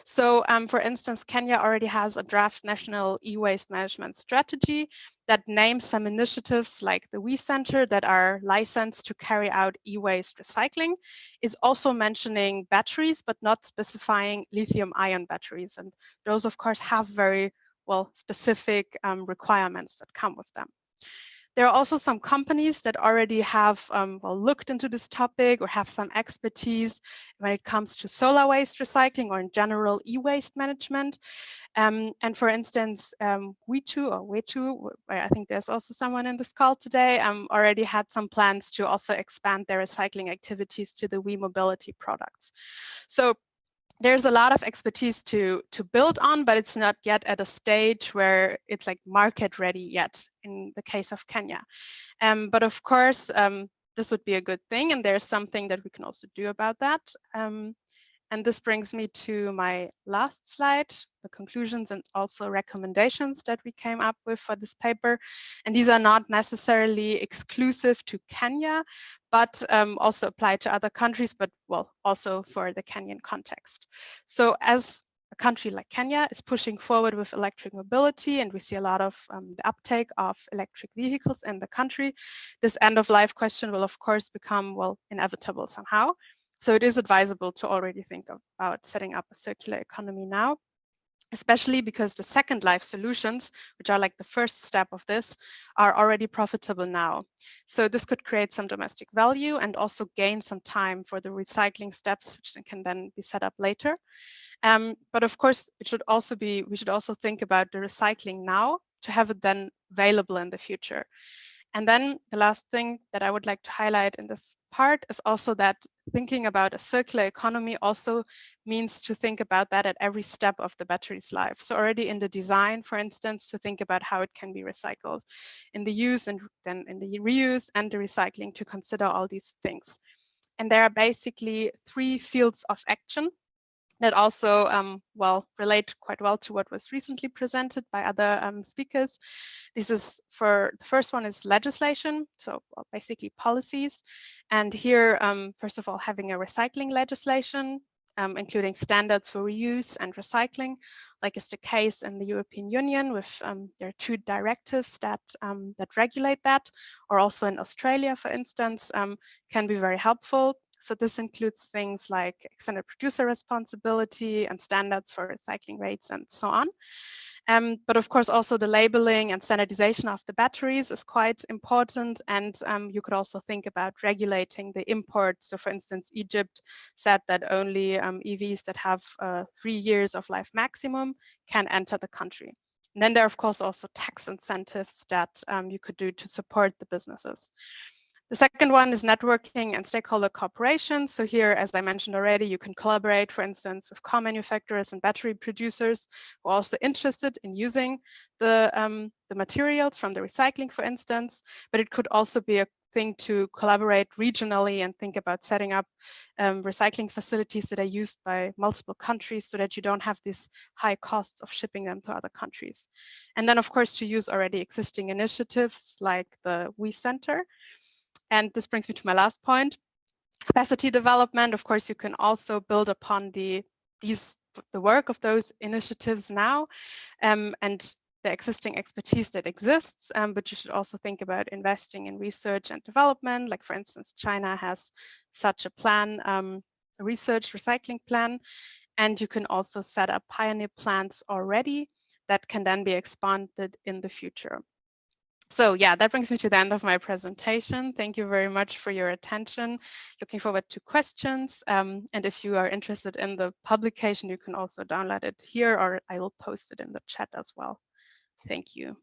So um, for instance, Kenya already has a draft national e-waste management strategy that names some initiatives like the WEEE Center that are licensed to carry out e-waste recycling. It's also mentioning batteries, but not specifying lithium ion batteries. And those of course have very well specific um, requirements that come with them. There are also some companies that already have um, well, looked into this topic or have some expertise when it comes to solar waste recycling or in general e-waste management. Um, and for instance, um, We2 or We2, I think there's also someone in this call today, um, already had some plans to also expand their recycling activities to the We Mobility products. So there's a lot of expertise to to build on, but it's not yet at a stage where it's like market ready yet in the case of Kenya. Um, but of course, um, this would be a good thing, and there's something that we can also do about that. Um, and this brings me to my last slide, the conclusions and also recommendations that we came up with for this paper. And these are not necessarily exclusive to Kenya, but um, also apply to other countries, but well, also for the Kenyan context. So as a country like Kenya is pushing forward with electric mobility and we see a lot of um, the uptake of electric vehicles in the country, this end of life question will of course become, well, inevitable somehow. So it is advisable to already think about setting up a circular economy now, especially because the second life solutions, which are like the first step of this, are already profitable now. So this could create some domestic value and also gain some time for the recycling steps, which can then be set up later. Um, but of course, it should also be, we should also think about the recycling now to have it then available in the future. And then the last thing that I would like to highlight in this part is also that thinking about a circular economy also means to think about that at every step of the battery's life. So already in the design, for instance, to think about how it can be recycled, in the use and then in the reuse and the recycling to consider all these things. And there are basically three fields of action that also um, well relate quite well to what was recently presented by other um, speakers. This is for the first one is legislation, so well, basically policies. And here, um, first of all, having a recycling legislation, um, including standards for reuse and recycling, like is the case in the European Union with um, there are two directives that um, that regulate that, or also in Australia, for instance, can be very helpful so this includes things like extended producer responsibility and standards for recycling rates and so on. Um, but of course, also the labeling and standardization of the batteries is quite important. And um, you could also think about regulating the imports. So for instance, Egypt said that only um, EVs that have uh, three years of life maximum can enter the country. And then there are, of course, also tax incentives that um, you could do to support the businesses. The second one is networking and stakeholder cooperation. So here, as I mentioned already, you can collaborate, for instance, with car manufacturers and battery producers who are also interested in using the, um, the materials from the recycling, for instance, but it could also be a thing to collaborate regionally and think about setting up um, recycling facilities that are used by multiple countries so that you don't have these high costs of shipping them to other countries. And then, of course, to use already existing initiatives like the WEEE Center, and this brings me to my last point. Capacity development, of course, you can also build upon the these the work of those initiatives now um, and the existing expertise that exists, um, but you should also think about investing in research and development. Like for instance, China has such a plan, um, a research recycling plan, and you can also set up pioneer plants already that can then be expanded in the future. So yeah, that brings me to the end of my presentation. Thank you very much for your attention. Looking forward to questions. Um, and if you are interested in the publication, you can also download it here or I will post it in the chat as well. Thank you.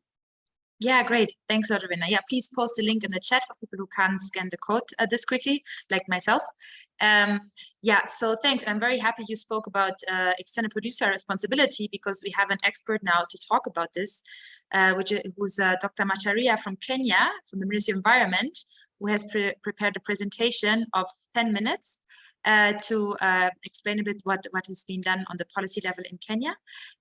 Yeah, great. Thanks, Adrina. Yeah, please post the link in the chat for people who can't scan the code uh, this quickly, like myself. Um, yeah, so thanks. I'm very happy you spoke about uh, extended producer responsibility because we have an expert now to talk about this, uh, which is who's uh, Dr. Macharia from Kenya, from the Ministry of Environment, who has pre prepared a presentation of 10 minutes uh, to uh, explain a bit what, what has been done on the policy level in Kenya.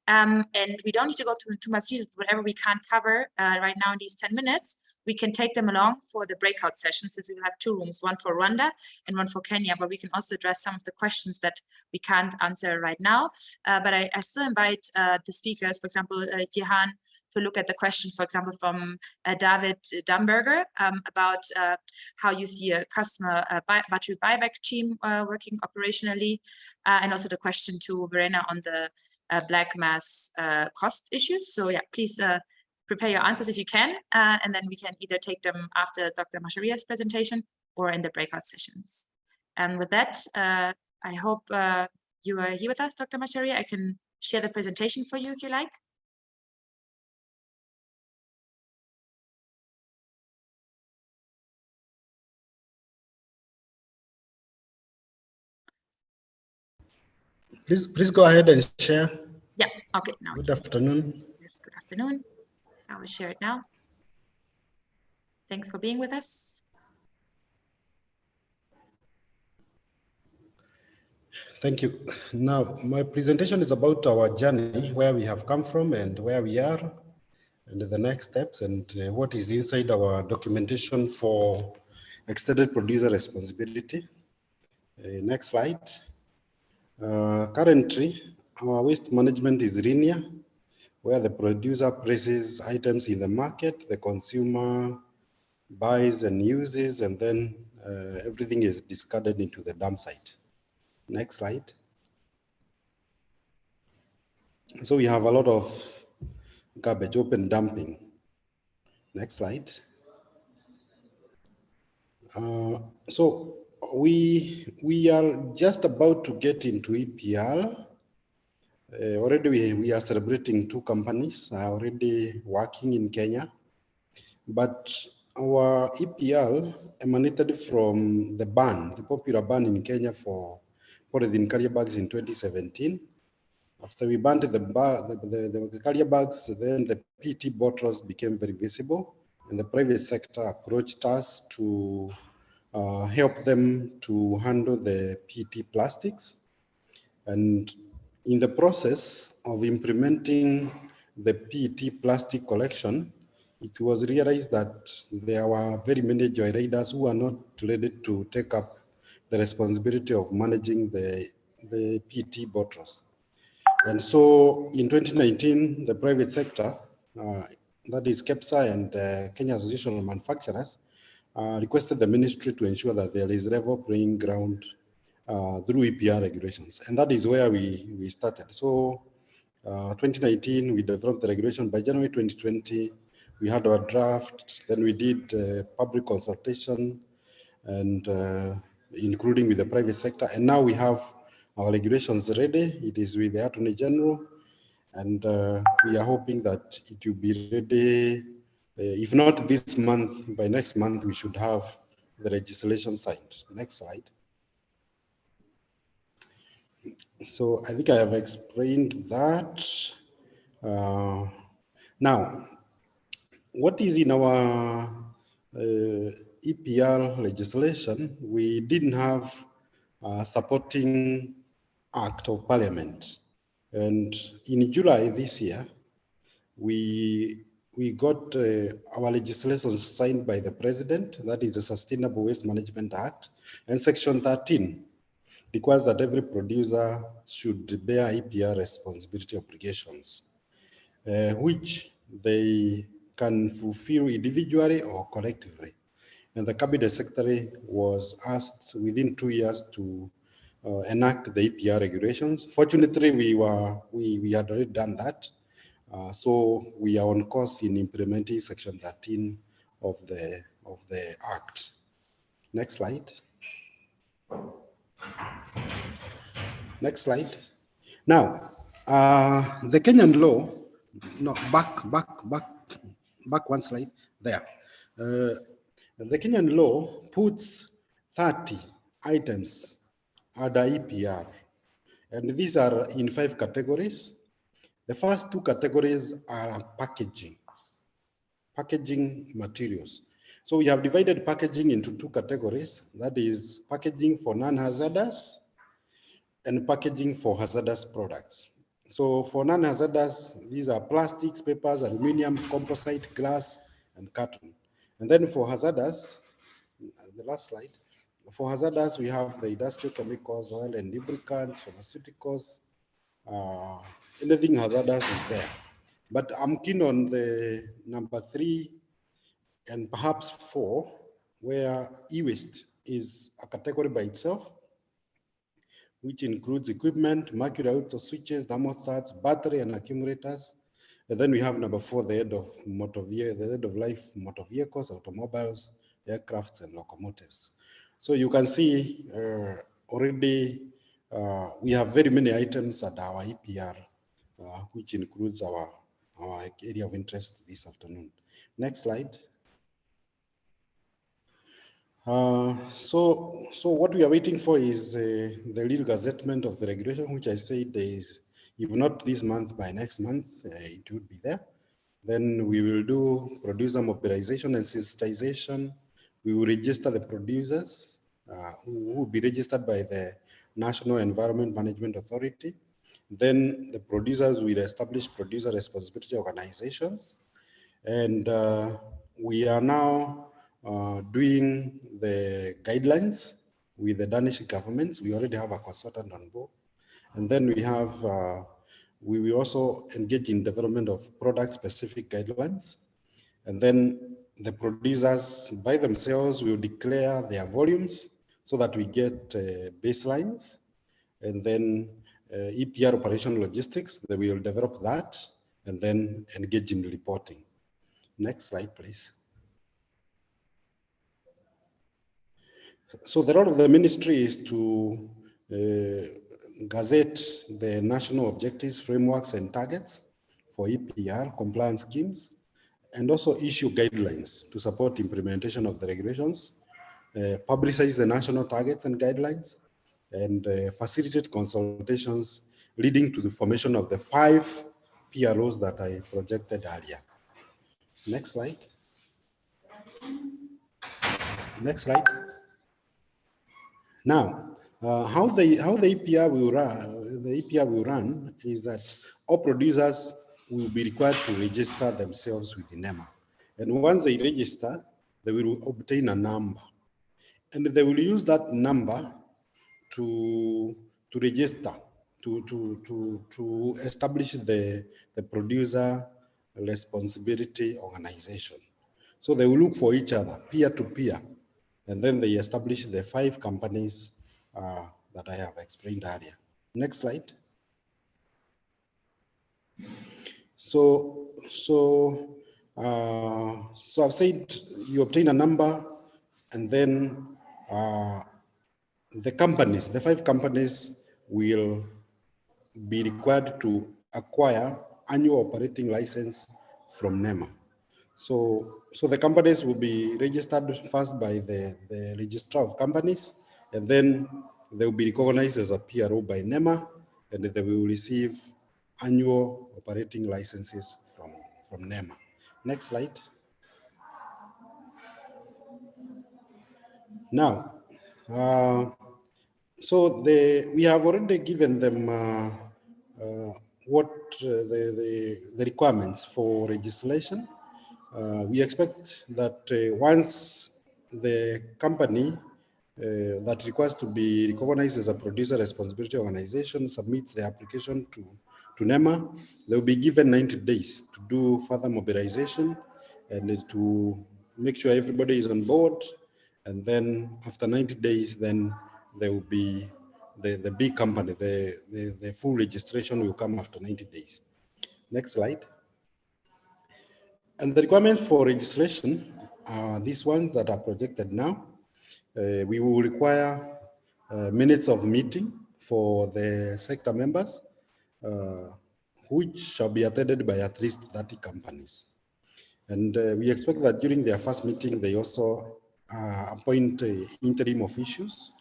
Um, and we don't need to go to too much details, whatever we can't cover uh, right now in these 10 minutes, we can take them along for the breakout session since we will have two rooms, one for Rwanda and one for Kenya, but we can also address some of the questions that we can't answer right now. Uh, but I, I, still invite uh, the speakers, for example, uh, Jihan, look at the question, for example, from uh, David Dumberger um, about uh, how you see a customer uh, buy, battery buyback team working operationally, and also the question to Verena on the black mass cost issues. So yeah, please prepare your answers if you can, and then we can either take them after Dr. Macharia's presentation or in the breakout sessions. And with that, I hope you are here with us, Dr. Macharia. I can share the presentation for you if you like. Please, please go ahead and share. Yeah, okay. Now good afternoon. Yes, good afternoon. I will share it now. Thanks for being with us. Thank you. Now, my presentation is about our journey, where we have come from and where we are, and the next steps, and uh, what is inside our documentation for extended producer responsibility. Uh, next slide. Uh, currently, our waste management is linear, where the producer places items in the market, the consumer buys and uses, and then uh, everything is discarded into the dump site. Next slide. So we have a lot of garbage open dumping. Next slide. Uh, so we we are just about to get into EPR. Uh, already we, we are celebrating two companies are already working in Kenya, but our EPR emanated from the ban, the popular ban in Kenya for polythene carrier bags in 2017. After we banned the, the, the, the carrier bags, then the PET bottles became very visible and the private sector approached us to uh, help them to handle the PET plastics. And in the process of implementing the PET plastic collection, it was realized that there were very many joyriders who are not ready to take up the responsibility of managing the, the PET bottles. And so in 2019, the private sector, uh, that is KEPSA and uh, Kenya Association of Manufacturers, uh, requested the ministry to ensure that there is level playing ground uh, through EPR regulations. And that is where we, we started. So uh, 2019, we developed the regulation. By January 2020, we had our draft. Then we did public consultation and uh, including with the private sector. And now we have our regulations ready. It is with the Attorney General. And uh, we are hoping that it will be ready uh, if not this month, by next month, we should have the legislation signed. Next slide. So I think I have explained that. Uh, now, what is in our uh, EPR legislation? We didn't have a supporting act of parliament. And in July this year, we we got uh, our legislation signed by the president, that is the Sustainable Waste Management Act, and section 13 requires that every producer should bear EPR responsibility obligations, uh, which they can fulfill individually or collectively. And the cabinet secretary was asked within two years to uh, enact the EPR regulations. Fortunately, we were we, we had already done that. Uh, so we are on course in implementing section 13 of the of the act. Next slide. Next slide. Now, uh, the Kenyan law, no, back, back, back, back one slide, there. Uh, the Kenyan law puts 30 items under EPR, and these are in five categories. The first two categories are packaging, packaging materials. So we have divided packaging into two categories. That is packaging for non-hazardous and packaging for hazardous products. So for non-hazardous, these are plastics, papers, aluminum, composite, glass, and carton. And then for hazardous, the last slide, for hazardous, we have the industrial chemicals, oil and lubricants, pharmaceuticals, uh, anything hazardous is there. But I'm keen on the number three and perhaps four, where e-waste is a category by itself, which includes equipment, mercury auto switches, thermostats, battery and accumulators. And then we have number four, the head of motor vehicle, the head of life motor vehicles, automobiles, aircrafts and locomotives. So you can see uh, already uh, we have very many items at our EPR, which includes our, our area of interest this afternoon. Next slide. Uh, so, so what we are waiting for is uh, the legal gazettement of the regulation, which I said is, if not this month, by next month, uh, it would be there. Then we will do producer mobilization and sensitization. We will register the producers uh, who will be registered by the National Environment Management Authority. Then the producers will establish producer responsibility organizations. And uh, we are now uh, doing the guidelines with the Danish governments. We already have a consultant on board. And then we have, uh, we will also engage in development of product specific guidelines. And then the producers by themselves will declare their volumes so that we get uh, baselines. And then EPR operation logistics, they will develop that and then engage in reporting. Next slide, please. So the role of the ministry is to uh, gazette the national objectives, frameworks, and targets for EPR compliance schemes, and also issue guidelines to support implementation of the regulations, uh, publicize the national targets and guidelines, and uh, facilitate consultations leading to the formation of the five PROs that I projected earlier. Next slide. Next slide. Now, uh, how the how the EPR will run the EPR will run is that all producers will be required to register themselves with the NEMA, and once they register, they will obtain a number, and they will use that number to to register to to to to establish the the producer responsibility organization. So they will look for each other peer to peer and then they establish the five companies uh, that I have explained earlier. Next slide. So, so, uh, so I've said you obtain a number and then uh, the companies, the five companies will be required to acquire annual operating license from NEMA. So, so the companies will be registered first by the, the registrar of companies, and then they will be recognized as a PRO by NEMA, and they will receive annual operating licenses from, from NEMA. Next slide. Now, uh, so we have already given them uh, uh, what uh, the, the, the requirements for legislation. Uh, we expect that uh, once the company that requires to be recognized as a producer responsibility organization submits the application to, to NEMA, they will be given 90 days to do further mobilization and to make sure everybody is on board. And then after 90 days, then there will be the, the big company, the, the, the full registration will come after 90 days. Next slide. And the requirements for registration are these ones that are projected now. Uh, we will require uh, minutes of meeting for the sector members, uh, which shall be attended by at least 30 companies. And uh, we expect that during their first meeting, they also uh, appoint uh, interim officials.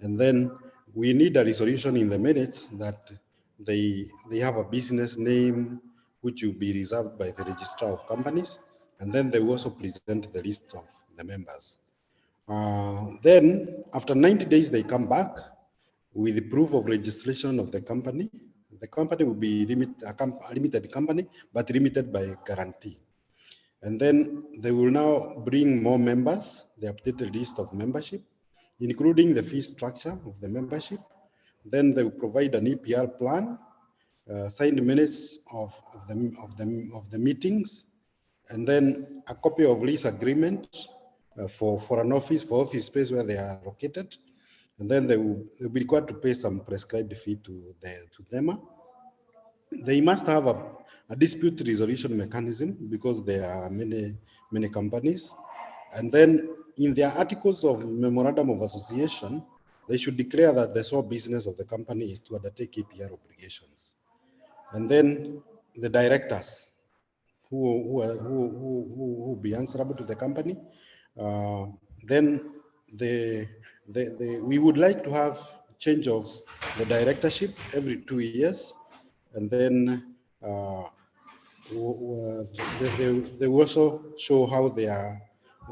And then we need a resolution in the minutes that they, they have a business name, which will be reserved by the registrar of companies. and then they will also present the list of the members. Uh, then after 90 days, they come back with the proof of registration of the company. The company will be limit, a, com a limited company, but limited by guarantee. And then they will now bring more members, the updated list of membership, including the fee structure of the membership. Then they will provide an EPR plan, uh, signed minutes of, of, the, of, the, of the meetings, and then a copy of lease agreement uh, for, for an office, for office space where they are located. And then they will, be required to pay some prescribed fee to, the, to NEMA. They must have a, a dispute resolution mechanism because there are many, many companies. And then in their articles of memorandum of association, they should declare that the sole business of the company is to undertake EPR obligations. And then the directors who, who, who, who, who be answerable to the company. Uh, then the, the, the, we would like to have change of the directorship every two years. And then uh, they, they, they also show how they are,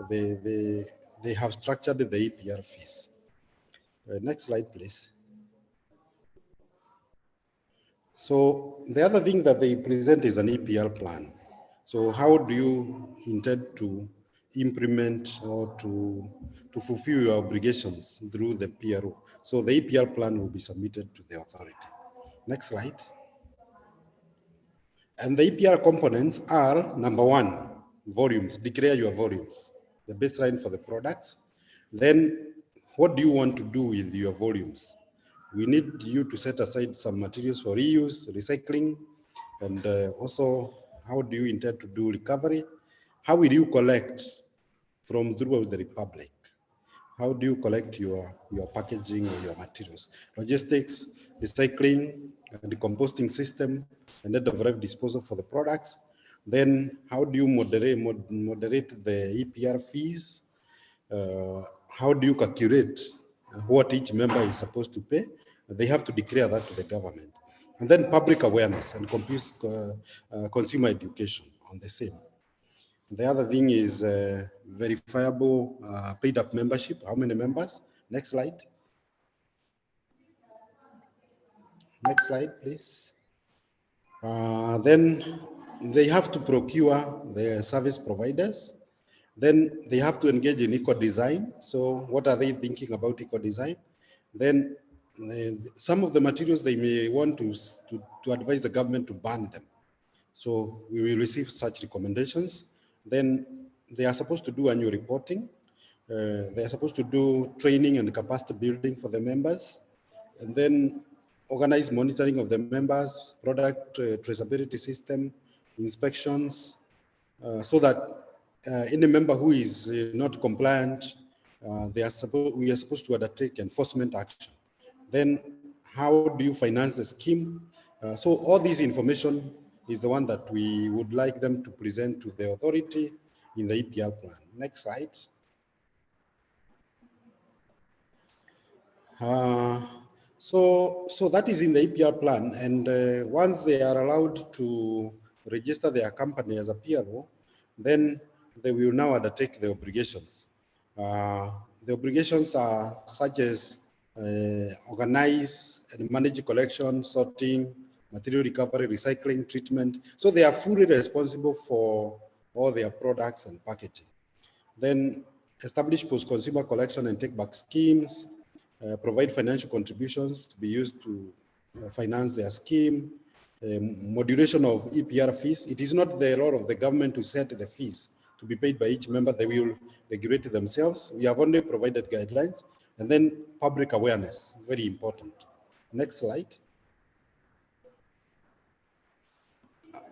they, they, they have structured the EPR fees. Uh, next slide, please. So the other thing that they present is an EPR plan. So how do you intend to implement or to, to fulfill your obligations through the PRO? So the EPR plan will be submitted to the authority. Next slide. And the EPR components are number one, volumes, declare your volumes, the baseline for the products. Then what do you want to do with your volumes? We need you to set aside some materials for reuse, recycling, and uh, also how do you intend to do recovery? How will you collect from throughout the republic? How do you collect your, your packaging or your materials? Logistics, recycling, the composting system, and of life disposal for the products. Then how do you moderate, mod- moderate the EPR fees? Uh, how do you calculate what each member is supposed to pay? They have to declare that to the government. And then public awareness and uh, consumer education on the same. The other thing is uh, verifiable uh, paid up membership. How many members? Next slide. Next slide, please. Uh, then they have to procure the service providers. Then they have to engage in eco design. So what are they thinking about eco design? Then uh, some of the materials they may want to, to, to advise the government to ban them. So we will receive such recommendations. Then they are supposed to do annual reporting. Uh, they are supposed to do training and capacity building for the members. And then organize monitoring of the members, product uh, traceability system, inspections, uh, so that uh, any member who is uh, not compliant, uh, they are supposed, we are supposed to undertake enforcement action. Then how do you finance the scheme? Uh, so all this information is the one that we would like them to present to the authority in the EPR plan. Next slide. So, so that is in the EPR plan. And uh, once they are allowed to register their company as a PRO, then they will now undertake the obligations. Uh, the obligations are such as uh, organize and manage collection, sorting, material recovery, recycling, treatment. So they are fully responsible for all their products and packaging. Then establish post-consumer collection and take-back schemes, uh, provide financial contributions to be used to uh, finance their scheme, um, moderation of EPR fees. It is not the role of the government to set the fees to be paid by each member. They will regulate themselves. We have only provided guidelines and then public awareness, very important. Next slide.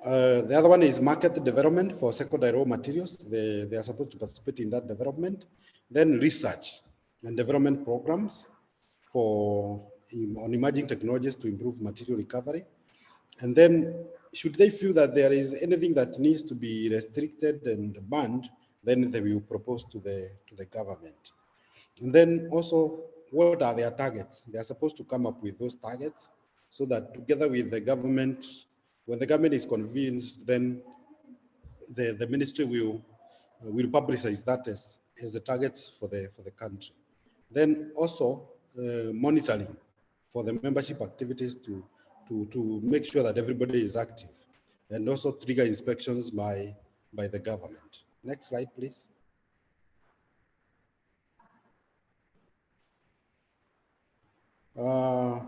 Uh, the other one is market development for secondary raw materials. They, they are supposed to participate in that development. Then research and development programs for on emerging technologies to improve material recovery. And then should they feel that there is anything that needs to be restricted and banned, then they will propose to the, to the government. And then also, what are their targets? They are supposed to come up with those targets so that together with the government, when the government is convinced, then the, the ministry will uh, will publicize that as, as the targets for the for the country. Then also monitoring for the membership activities to to to make sure that everybody is active, and also trigger inspections by by the government. Next slide, please. Uh,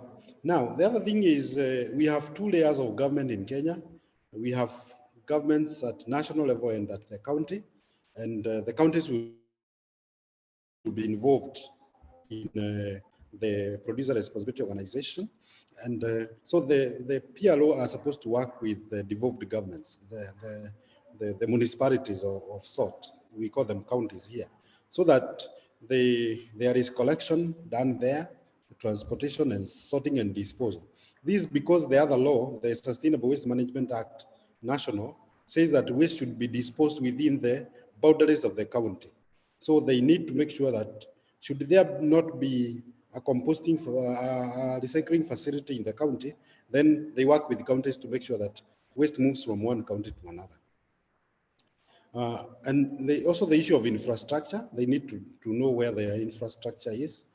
now, the other thing is uh, we have two layers of government in Kenya. We have governments at national level and at the county, and uh, the counties will, will be involved in uh, the producer responsibility organization. And uh, so the, the PLO are supposed to work with the devolved governments, the, the, the, the municipalities of, of sort. We call them counties here. So that the, there is collection done there, transportation and sorting and disposal. This because the other law, the Sustainable Waste Management Act national, says that waste should be disposed within the boundaries of the county. So they need to make sure that should there not be a composting for a recycling facility in the county, then they work with counties to make sure that waste moves from one county to another. Uh, and they, also the issue of infrastructure, they need to, to know where their infrastructure is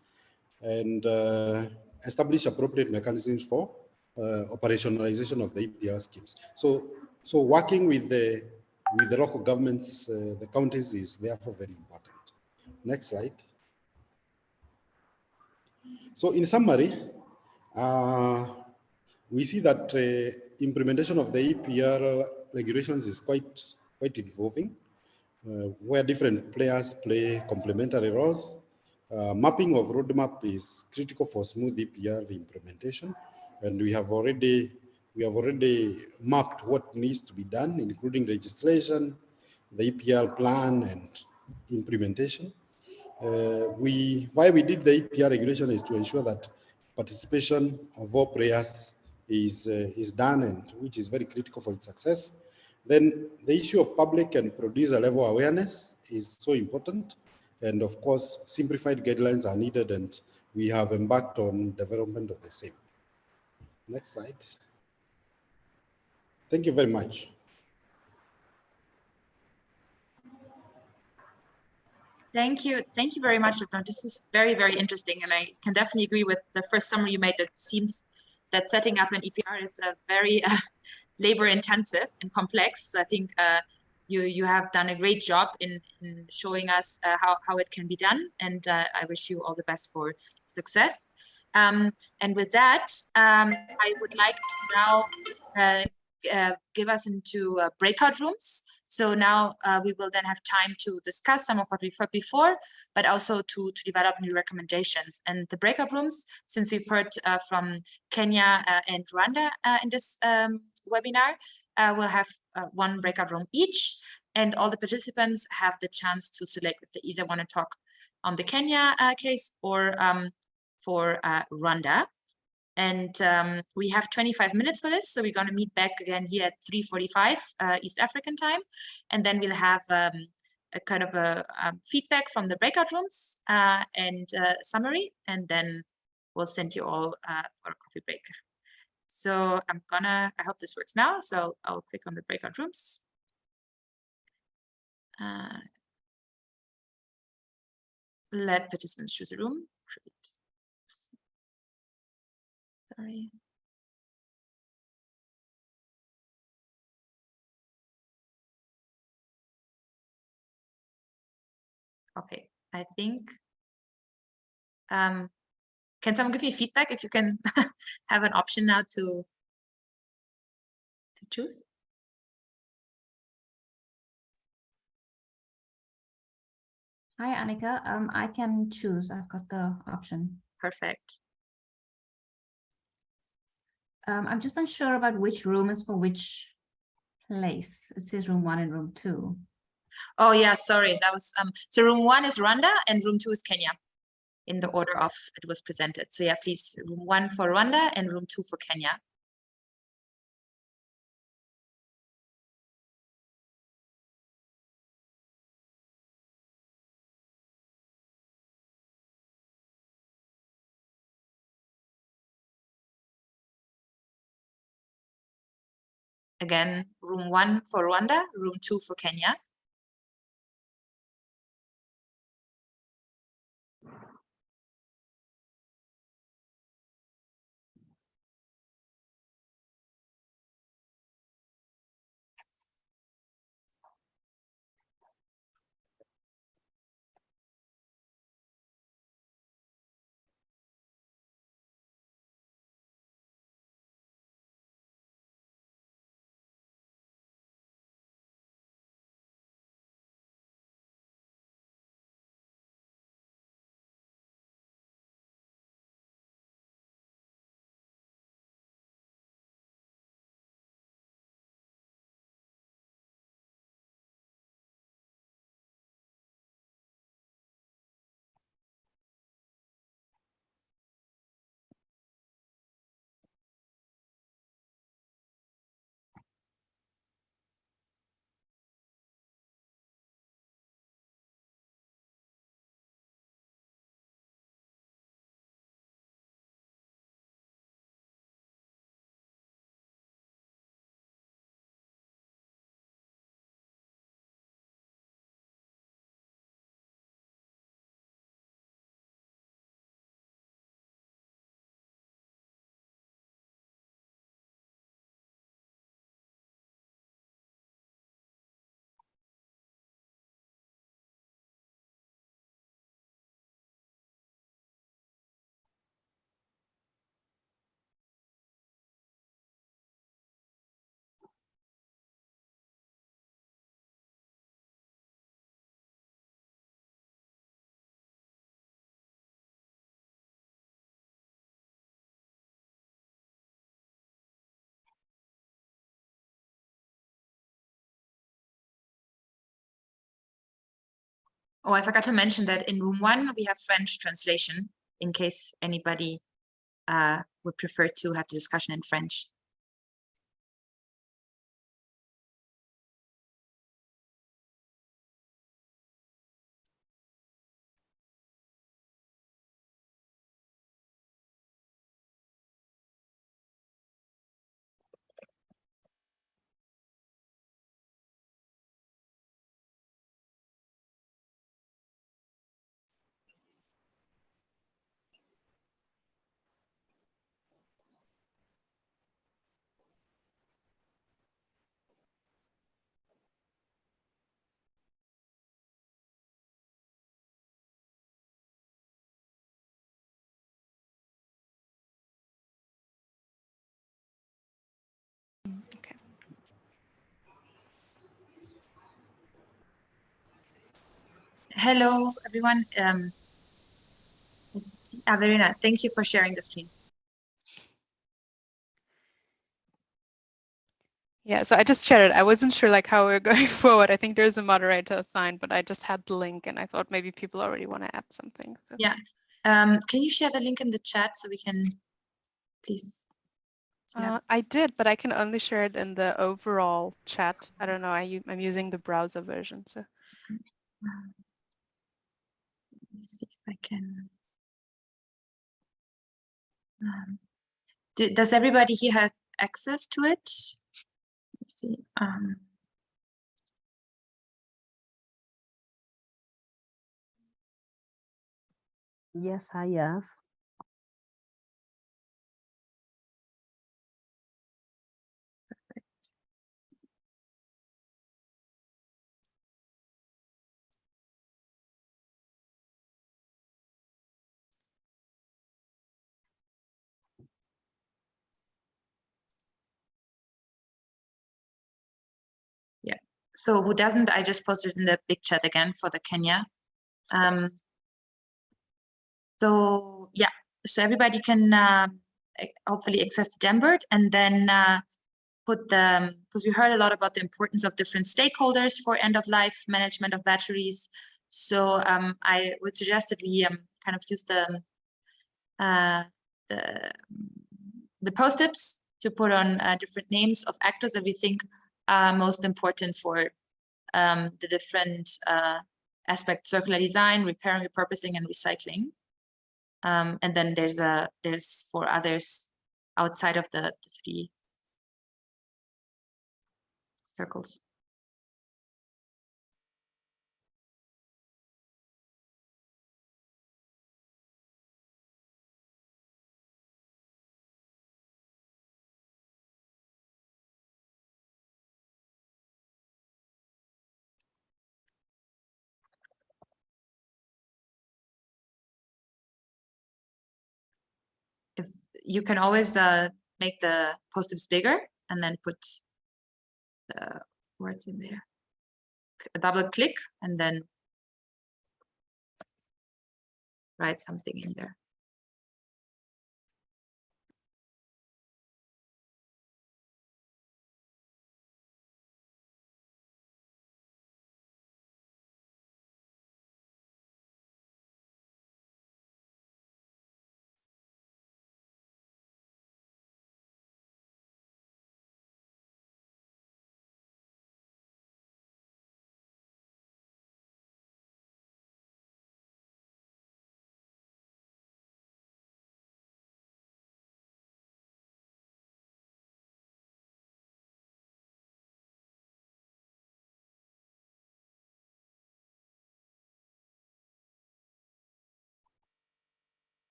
and uh, establish appropriate mechanisms for uh, operationalization of the EPR schemes. So, so working with the with the local governments, uh, the counties is therefore very important. Next slide. So in summary, uh, we see that uh, implementation of the EPR regulations is quite quite evolving, uh, where different players play complementary roles. Uh, mapping of roadmap is critical for smooth EPR implementation, and we have already we have already mapped what needs to be done, including legislation, the EPR plan, and implementation. Uh, we why we did the EPR regulation is to ensure that participation of all players is uh, is done, and which is very critical for its success. Then the issue of public and producer level awareness is so important. And of course, simplified guidelines are needed and we have embarked on development of the same. Next slide. Thank you very much. Thank you. Thank you very much, Dr. This was very, very interesting. And I can definitely agree with the first summary you made. That seems that setting up an EPR is a very uh, labor intensive and complex. I think uh, you you have done a great job in, in showing us uh, how, how it can be done. And uh, I wish you all the best for success. Um, and with that, um, I would like to now uh, uh, give us into breakout rooms. So now uh, we will then have time to discuss some of what we've heard before, but also to, to develop new recommendations. And the breakout rooms, since we've heard uh, from Kenya uh, and Rwanda uh, in this um, webinar, we'll have one breakout room each. And all the participants have the chance to select if they either want to talk on the Kenya case or um, for Rwanda. And um, we have 25 minutes for this. So we're going to meet back again here at 3.45 uh, East African time. And then we'll have um, a kind of a, um, feedback from the breakout rooms uh, and uh, summary. And then we'll send you all uh, for a coffee break. So I'm gonna, I hope this works now. So I'll click on the breakout rooms. Uh, let participants choose a room. Sorry. Okay, I think. Um, can someone give me feedback if you can have an option now to to choose? Hi, Annika. Um, I can choose. I've got the option. Perfect. Um, I'm just unsure about which room is for which place. It says room one and room two. Oh yeah, sorry. That was um so room one is Rwanda and room two is Kenya in the order of it was presented. So yeah, please room one for Rwanda and room two for Kenya. Again, room one for Rwanda, room two for Kenya. Oh, I forgot to mention that in room one, we have French translation in case anybody uh, would prefer to have the discussion in French. Hello, everyone. Um. Averina, thank you for sharing the screen. Yeah, so I just shared it. I wasn't sure like how we're going forward. I think there's a moderator assigned, but I just had the link and I thought maybe people already want to add something. So. Yeah. Um, can you share the link in the chat so we can please? Yeah. Uh, I did, but I can only share it in the overall chat. I don't know. I'm using the browser version. So Let me see if I can. Um, do- Does everybody here have access to it? Let's see. Um, Yes, I have. So who doesn't, I just posted in the big chat again for the Kenya. Um, so yeah, so everybody can uh, hopefully access the Jamboard and then uh, put the, because we heard a lot about the importance of different stakeholders for end of life management of batteries. So um, I would suggest that we um, kind of use the uh, the the post-its to put on uh, different names of actors that we think are most important for um, the different uh, aspects, circular design, repair and repurposing, and recycling. Um, and then there's a there's four others outside of the, the three circles. You can always uh, make the post-its bigger and then put the words in there. Double click and then write something in there.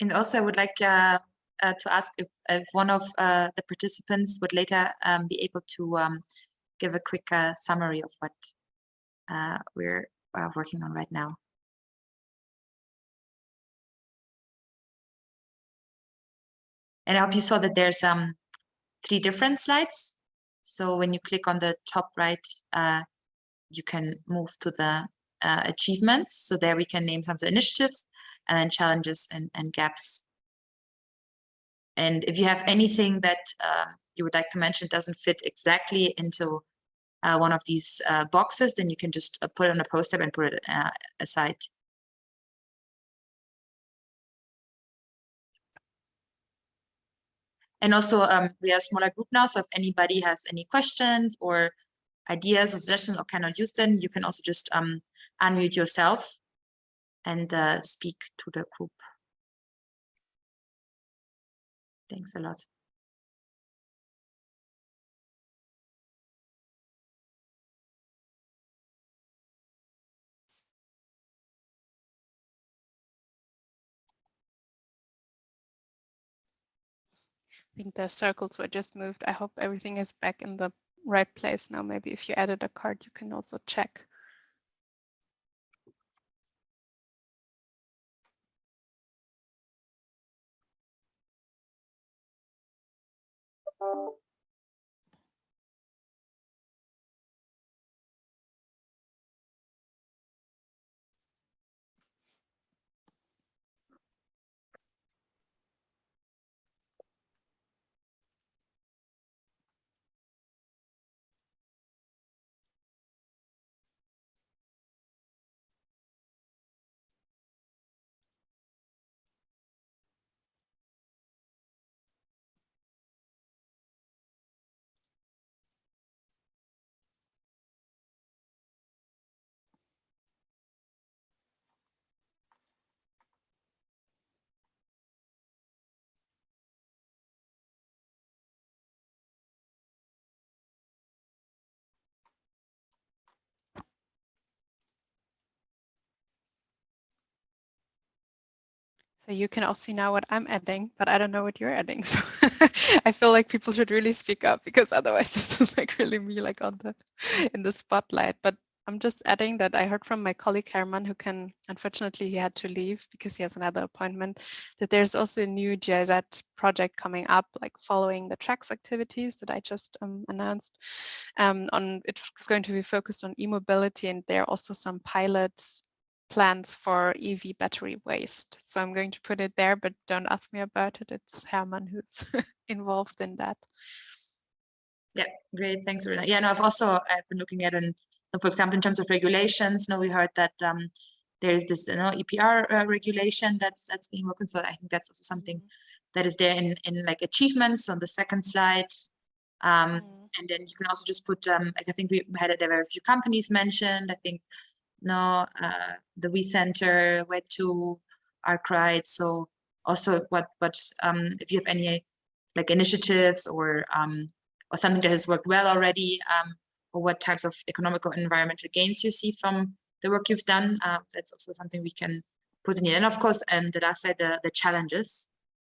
And also I would like uh, uh, to ask if, if one of uh, the participants would later um, be able to um, give a quick uh, summary of what uh, we're uh, working on right now. And I hope you saw that there's um, three different slides. So when you click on the top right, you can move to the achievements. So there we can name some of the initiatives and then challenges and, and gaps. And if you have anything that uh, you would like to mention doesn't fit exactly into uh, one of these uh, boxes, then you can just uh, put it on a poster and put it uh, aside. And also, um, we are a smaller group now, so if anybody has any questions or ideas or suggestions or cannot use them, you can also just um, unmute yourself and uh, speak to the group. Thanks a lot. I think the circles were just moved. I hope everything is back in the right place now. Maybe if you added a card, you can also check. So you can all see now what I'm adding, but I don't know what you're adding. So I feel like people should really speak up because otherwise this is like really me like on the in the spotlight. But I'm just adding that I heard from my colleague Herman, who can unfortunately he had to leave because he has another appointment, that there's also a new GIZ project coming up, like following the tracks activities that I just um, announced. Um, on it's going to be focused on e-mobility, and there are also some pilots plans for EV battery waste. So I'm going to put it there, but don't ask me about it. It's Herman who's involved in that. Yeah, great. Thanks, Rina. Yeah, no, I've also I've been looking at and for example, in terms of regulations. No, we heard that um, there's this you know EPR uh, regulation that's that's being worked on. So I think that's also something that is there in in like achievements on the second slide. Um, Mm. And then you can also just put um, like I think we had there were a few companies mentioned. I think no, uh, the WEEE Center, where to Arkwright. So also what, what um, if you have any like initiatives or um, or something that has worked well already, um, or what types of economic or environmental gains you see from the work you've done. Uh, that's also something we can put in here. And of course, and the last side, the, the challenges.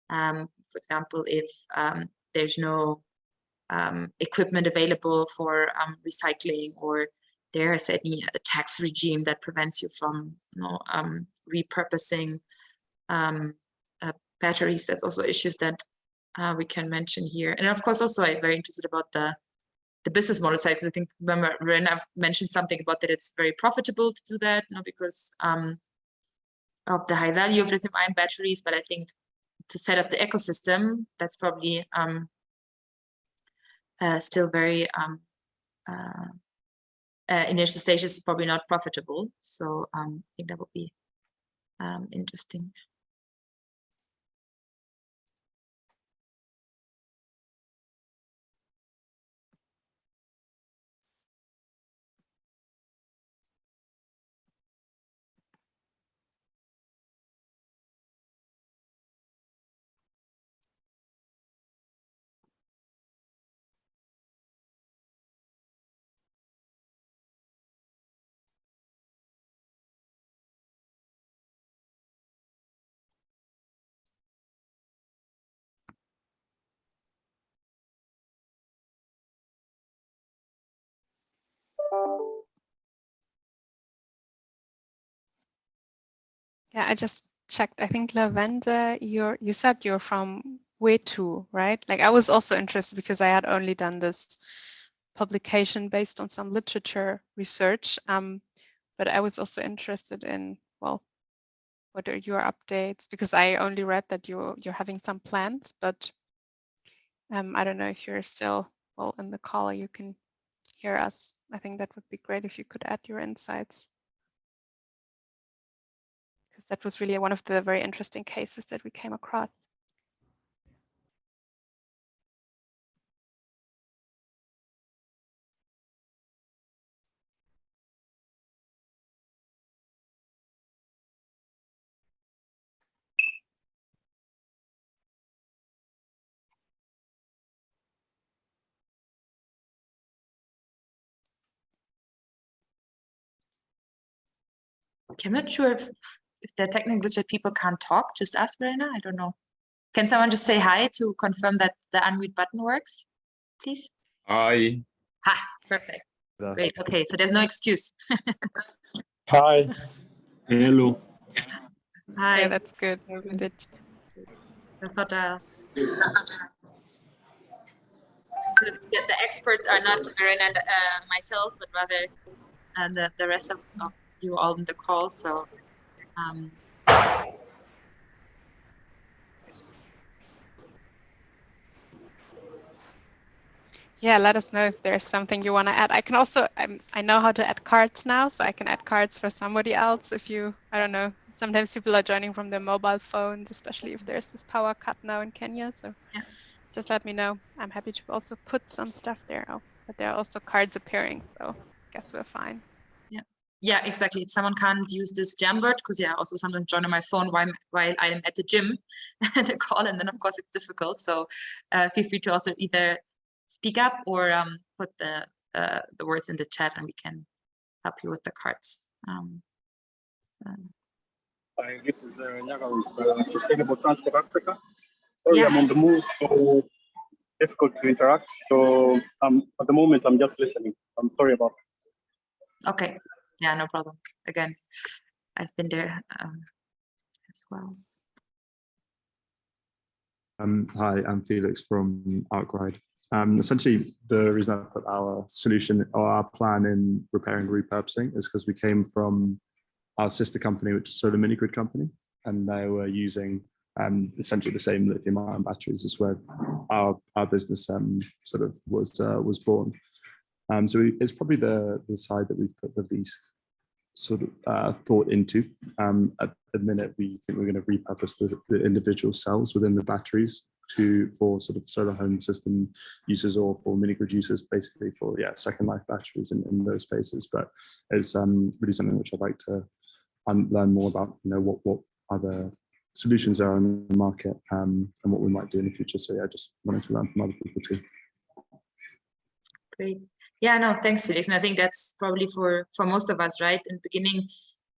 Um, for example, if um, there's no um, equipment available for um, recycling or there's any uh, tax regime that prevents you from you know, um, repurposing um, uh, batteries. That's also issues that uh, we can mention here. And of course, also I'm very interested about the the business model side. Because I think remember Rena mentioned something about that it's very profitable to do that, you know, because um, of the high value of lithium ion batteries. But I think to set up the ecosystem, that's probably um, uh, still very um, uh, uh, initial stages is probably not profitable. So um, I think that would be um, interesting. Yeah, I just checked. I think Lavender, you're you said you're from Wetu, right? Like I was also interested because I had only done this publication based on some literature research. Um, but I was also interested in, well, what are your updates? Because I only read that you're you're having some plans, but um, I don't know if you're still well in the call. You can hear us. I think that would be great if you could add your insights because that was really one of the very interesting cases that we came across. Okay, I'm not sure if if there are technical glitch that people can't talk. Just ask Verena. I don't know. Can someone just say hi to confirm that the unmute button works, please? Hi. Ha, perfect. Great. Okay, so there's no excuse. Hi. Hello. Hi. Yeah, that's good. I thought uh, the, the experts are not Verena and uh, myself, but rather uh, the, the rest of, of you all in the call. So um, Yeah, let us know if there's something you want to add. I can also, I'm, I know how to add cards now, so I can add cards for somebody else if you, I don't know, sometimes people are joining from their mobile phones, especially if there's this power cut now in Kenya. So Yeah. just let me know. I'm happy to also put some stuff there. Oh, but there are also cards appearing, so I guess we're fine. Yeah, exactly. If someone can't use this Jamboard, because yeah, I also sometimes join on my phone while while I am at the gym and the call, and then of course it's difficult. So uh, feel free to also either speak up or um, put the uh, the words in the chat, and we can help you with the cards. Um, so, Hi, this is uh, Nyaga with uh, Sustainable Transport Africa. Sorry, Yeah. I'm on the move, so difficult to interact. So um, at the moment, I'm just listening. I'm sorry about okay, yeah, no problem. Again, I've been there um, as well. Um, hi, I'm Felix from Arkwright. Um, essentially, the reason I put our solution or our plan in repairing repurposing is because we came from our sister company, which is Solar Mini Grid Company, and they were using um, essentially the same lithium ion batteries as where our our business um, sort of was uh, was born. Um, so it's probably the the side that we've put the least sort of uh, thought into. Um, at the minute, we think we're going to repurpose the, the individual cells within the batteries to for sort of solar home system uses or for mini grid users, basically for yeah second life batteries in, in those spaces. But it's um, really something which I'd like to learn more about. You know what what other solutions are in the market um, and what we might do in the future. So yeah, just wanting to learn from other people too. Great. Yeah, no, thanks, Felix. And I think that's probably for for most of us, right? In the beginning,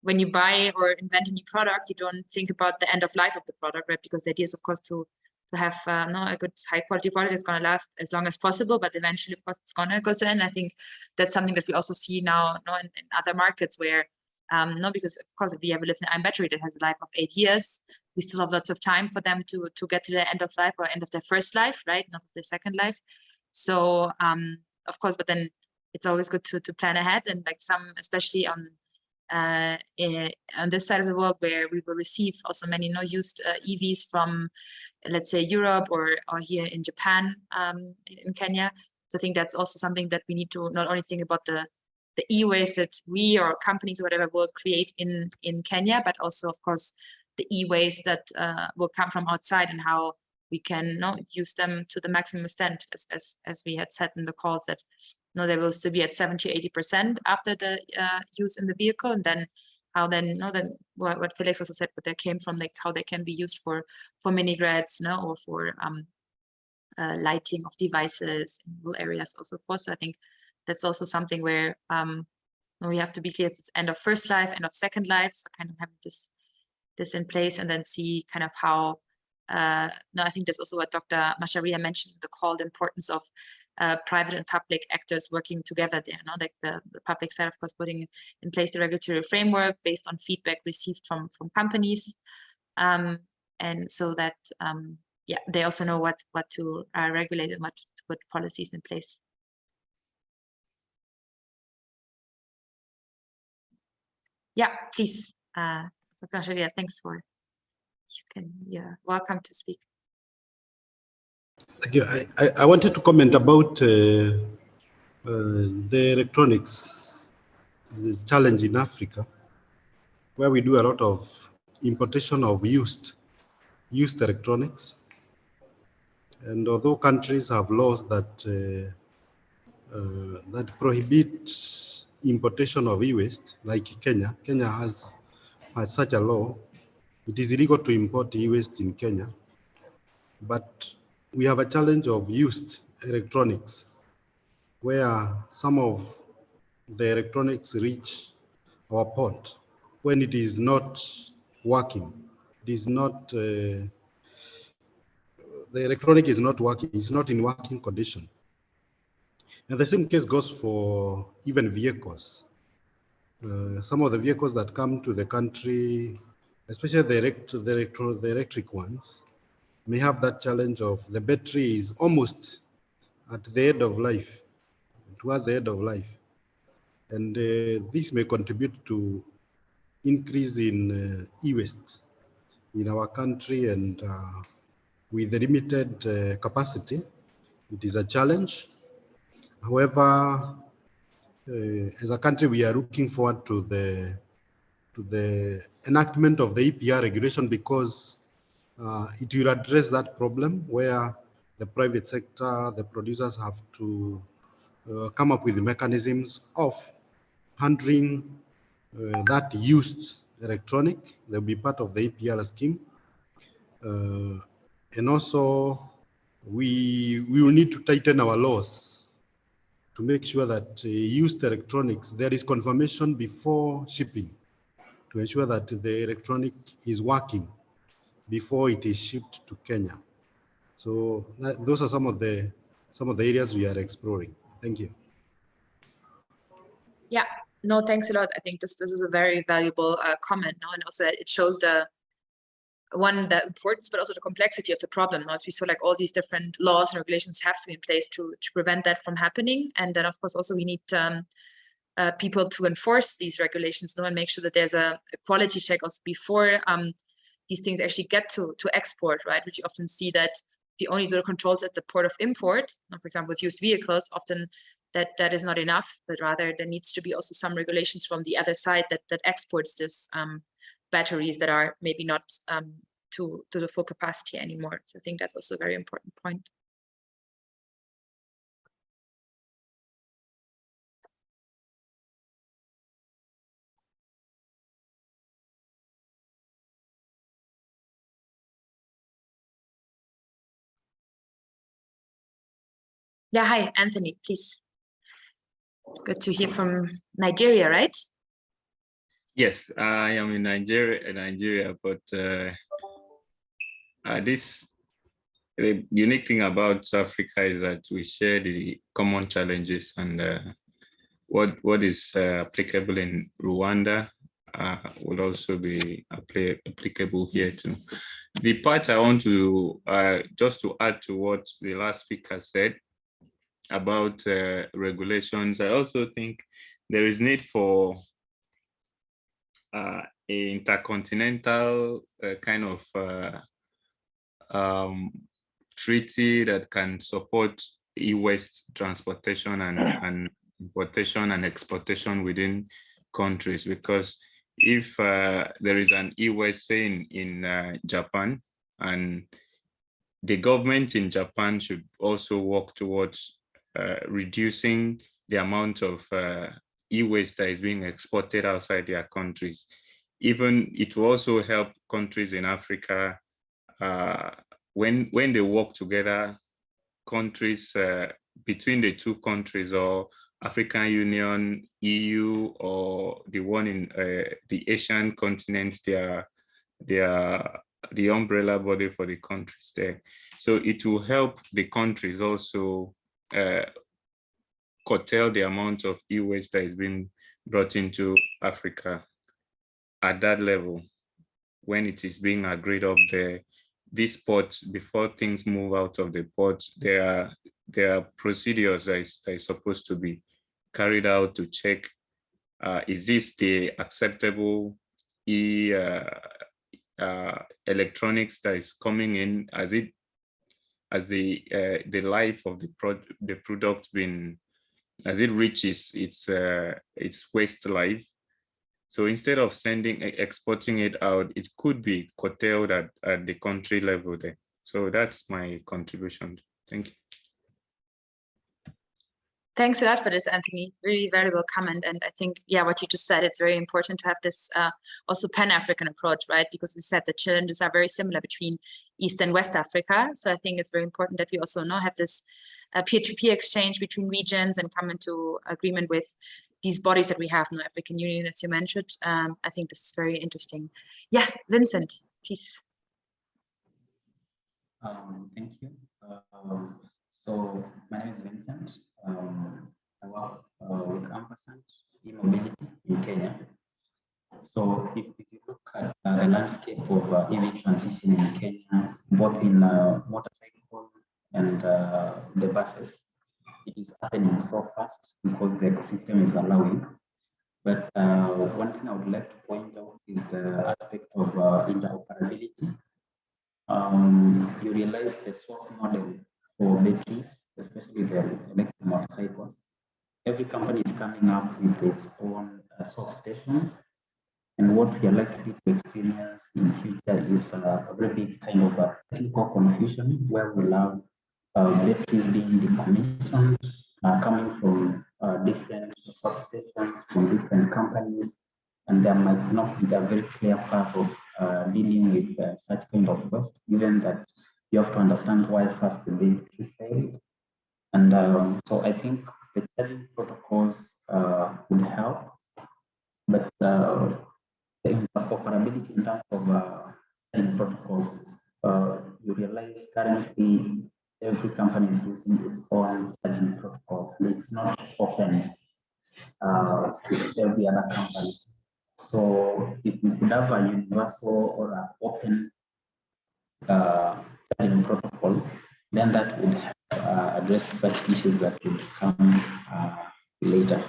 when you buy or invent a new product, you don't think about the end of life of the product, right? Because the idea is, of course, to to have uh, no a good high quality product that's going to last as long as possible, but eventually, of course, it's going to go to end. I think that's something that we also see now, no, in, in other markets where, um, no, because of course, if we have a lithium-ion battery that has a life of eight years, we still have lots of time for them to to get to the end of life or end of their first life, right? Not their second life. So, um, of course, but then it's always good to to plan ahead and like some, especially on uh, eh, on this side of the world where we will receive also many no used uh, EVs from, let's say Europe or or here in Japan, um, in Kenya. So I think that's also something that we need to not only think about the the e-waste that we or companies or whatever will create in in Kenya, but also of course the e-waste that uh, will come from outside and how we can no, use them to the maximum extent as, as, as we had said in the calls that no, they will still be at 70, 80% after the uh, use in the vehicle. And then how then, no, then what, what Felix also said, but they came from like how they can be used for, for mini grids, no, or for um, uh, lighting of devices in rural areas also for. So I think that's also something where um, we have to be clear it's end of first life, end of second life. So kind of having this, this in place and then see kind of how uh, no, I think that's also what Dr. Macharia mentioned the call, the importance of uh, private and public actors working together there, no? like the, the public side, of course, putting in place the regulatory framework based on feedback received from, from companies. Um, and so that, um, yeah, they also know what, what to uh, regulate and what to put policies in place. Yeah, please, uh, Dr. Macharia, thanks for you can yeah welcome to speak Thank you. I, I, I wanted to comment about uh, uh, the electronics the challenge in Africa, where we do a lot of importation of used used electronics. And although countries have laws that uh, uh, that prohibit importation of e-waste, like Kenya, Kenya has has such a law it is illegal to import e-waste in Kenya, but we have a challenge of used electronics where some of the electronics reach our port when it is not working. It is not, uh, the electronic is not working, it's not in working condition. And the same case goes for even vehicles. Uh, some of the vehicles that come to the country especially the, elect the, electro the electric ones, may have that challenge of the battery is almost at the end of life, towards the end of life. And uh, this may contribute to increase in uh, e-waste in our country and uh, with limited uh, capacity, it is a challenge. However, uh, as a country, we are looking forward to the to the enactment of the EPR regulation because uh, it will address that problem where the private sector, the producers have to uh, come up with mechanisms of handling uh, that used electronic. They'll be part of the EPR scheme. Uh, and also, we, we will need to tighten our laws to make sure that uh, used electronics, there is confirmation before shipping to ensure that the electronic is working before it is shipped to Kenya. So that, those are some of the some of the areas we are exploring. Thank you. Yeah, no, thanks a lot. I think this this is a very valuable uh, comment, no? and also it shows the one the importance, but also the complexity of the problem. No? If we saw like all these different laws and regulations have to be in place to to prevent that from happening, and then of course also we need um, uh, people to enforce these regulations no, and make sure that there's a, a quality check also before um, these things actually get to, to export, right? Which you often see that if you only do the controls at the port of import, for example, with used vehicles, often that that is not enough, but rather there needs to be also some regulations from the other side that that exports this um, batteries that are maybe not um, to, to the full capacity anymore. So I think that's also a very important point. Yeah, hi, Anthony, please. Good to hear from Nigeria, right? Yes, I am in Nigeria, Nigeria, but uh, uh, this the unique thing about Africa is that we share the common challenges and uh, what what is uh, applicable in Rwanda uh, will also be applicable here too. The part I want to uh, just to add to what the last speaker said about uh, regulations, I also think there is need for uh, intercontinental uh, kind of uh, um, treaty that can support e-waste transportation and, and importation and exportation within countries. Because if uh, there is an e-waste in, in uh, Japan and the government in Japan should also work towards reducing the amount of uh, e-waste that is being exported outside their countries. Even it will also help countries in Africa uh, when when they work together, countries uh, between the two countries or African Union, EU, or the one in uh, the Asian continent, they are, they are the umbrella body for the countries there. So it will help the countries also uh, curtail the amount of e-waste that is being brought into Africa at that level when it is being agreed up there. This port before things move out of the port there are there are procedures that is, that is supposed to be carried out to check uh, is this the acceptable e uh, uh, electronics that is coming in? As it as the uh, the life of the product the product been as it reaches its uh, its waste life so instead of sending, exporting it out, it could be curtailed at, at the country level there. So that's my contribution. Thank you. Thanks a lot for this, Anthony. Really valuable comment. And I think, yeah, what you just said, it's very important to have this uh, also Pan-African approach, right? Because you said the challenges are very similar between East and West Africa. So I think it's very important that we also now have this uh, peer-to-peer -peer exchange between regions and come into agreement with these bodies that we have in the African Union, as you mentioned. Um, I think this is very interesting. Yeah, Vincent, please. Um, thank you. Um, so my name is Vincent. Um, work uh, Ampersand e-mobility in Kenya. So if, if, you look at uh, the landscape of uh, EV transition in Kenya, both in uh, motorcycle and uh, the buses, it is happening so fast because the ecosystem is allowing. But uh, one thing I would like to point out is the aspect of uh, interoperability. Um, you realize the swap model for batteries, especially the electric motorcycles. Every company is coming up with its own uh, swap stations. And what we are likely to experience in future is uh, a very big kind of a technical confusion where we'll have uh, batteries being decommissioned, uh, coming from uh, different substations from different companies, and there might not be a very clear path of uh, dealing with uh, such kind of waste, given that you have to understand why first the battery failed. And um, so I think the charging protocols uh, would help, but the interoperability in terms of charging protocols, you realize currently every company is using its own charging protocol. It's not open uh, to every other company. So if we could have a universal or an open uh, protocol, then that would uh, address such issues that would come uh, later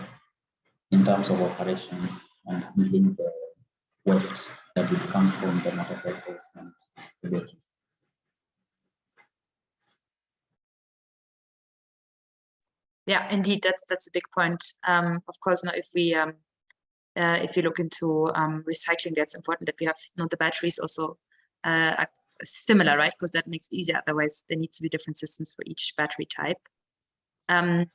in terms of operations and handling the waste that would come from the motorcycles and the batteries. yeah, indeed, that's that's a big point. Um, of course, now if we um, uh, if you look into um, recycling, that's important that we have not the batteries also uh, similar, right? Because that makes it easier. Otherwise, there needs to be different systems for each battery type. Um,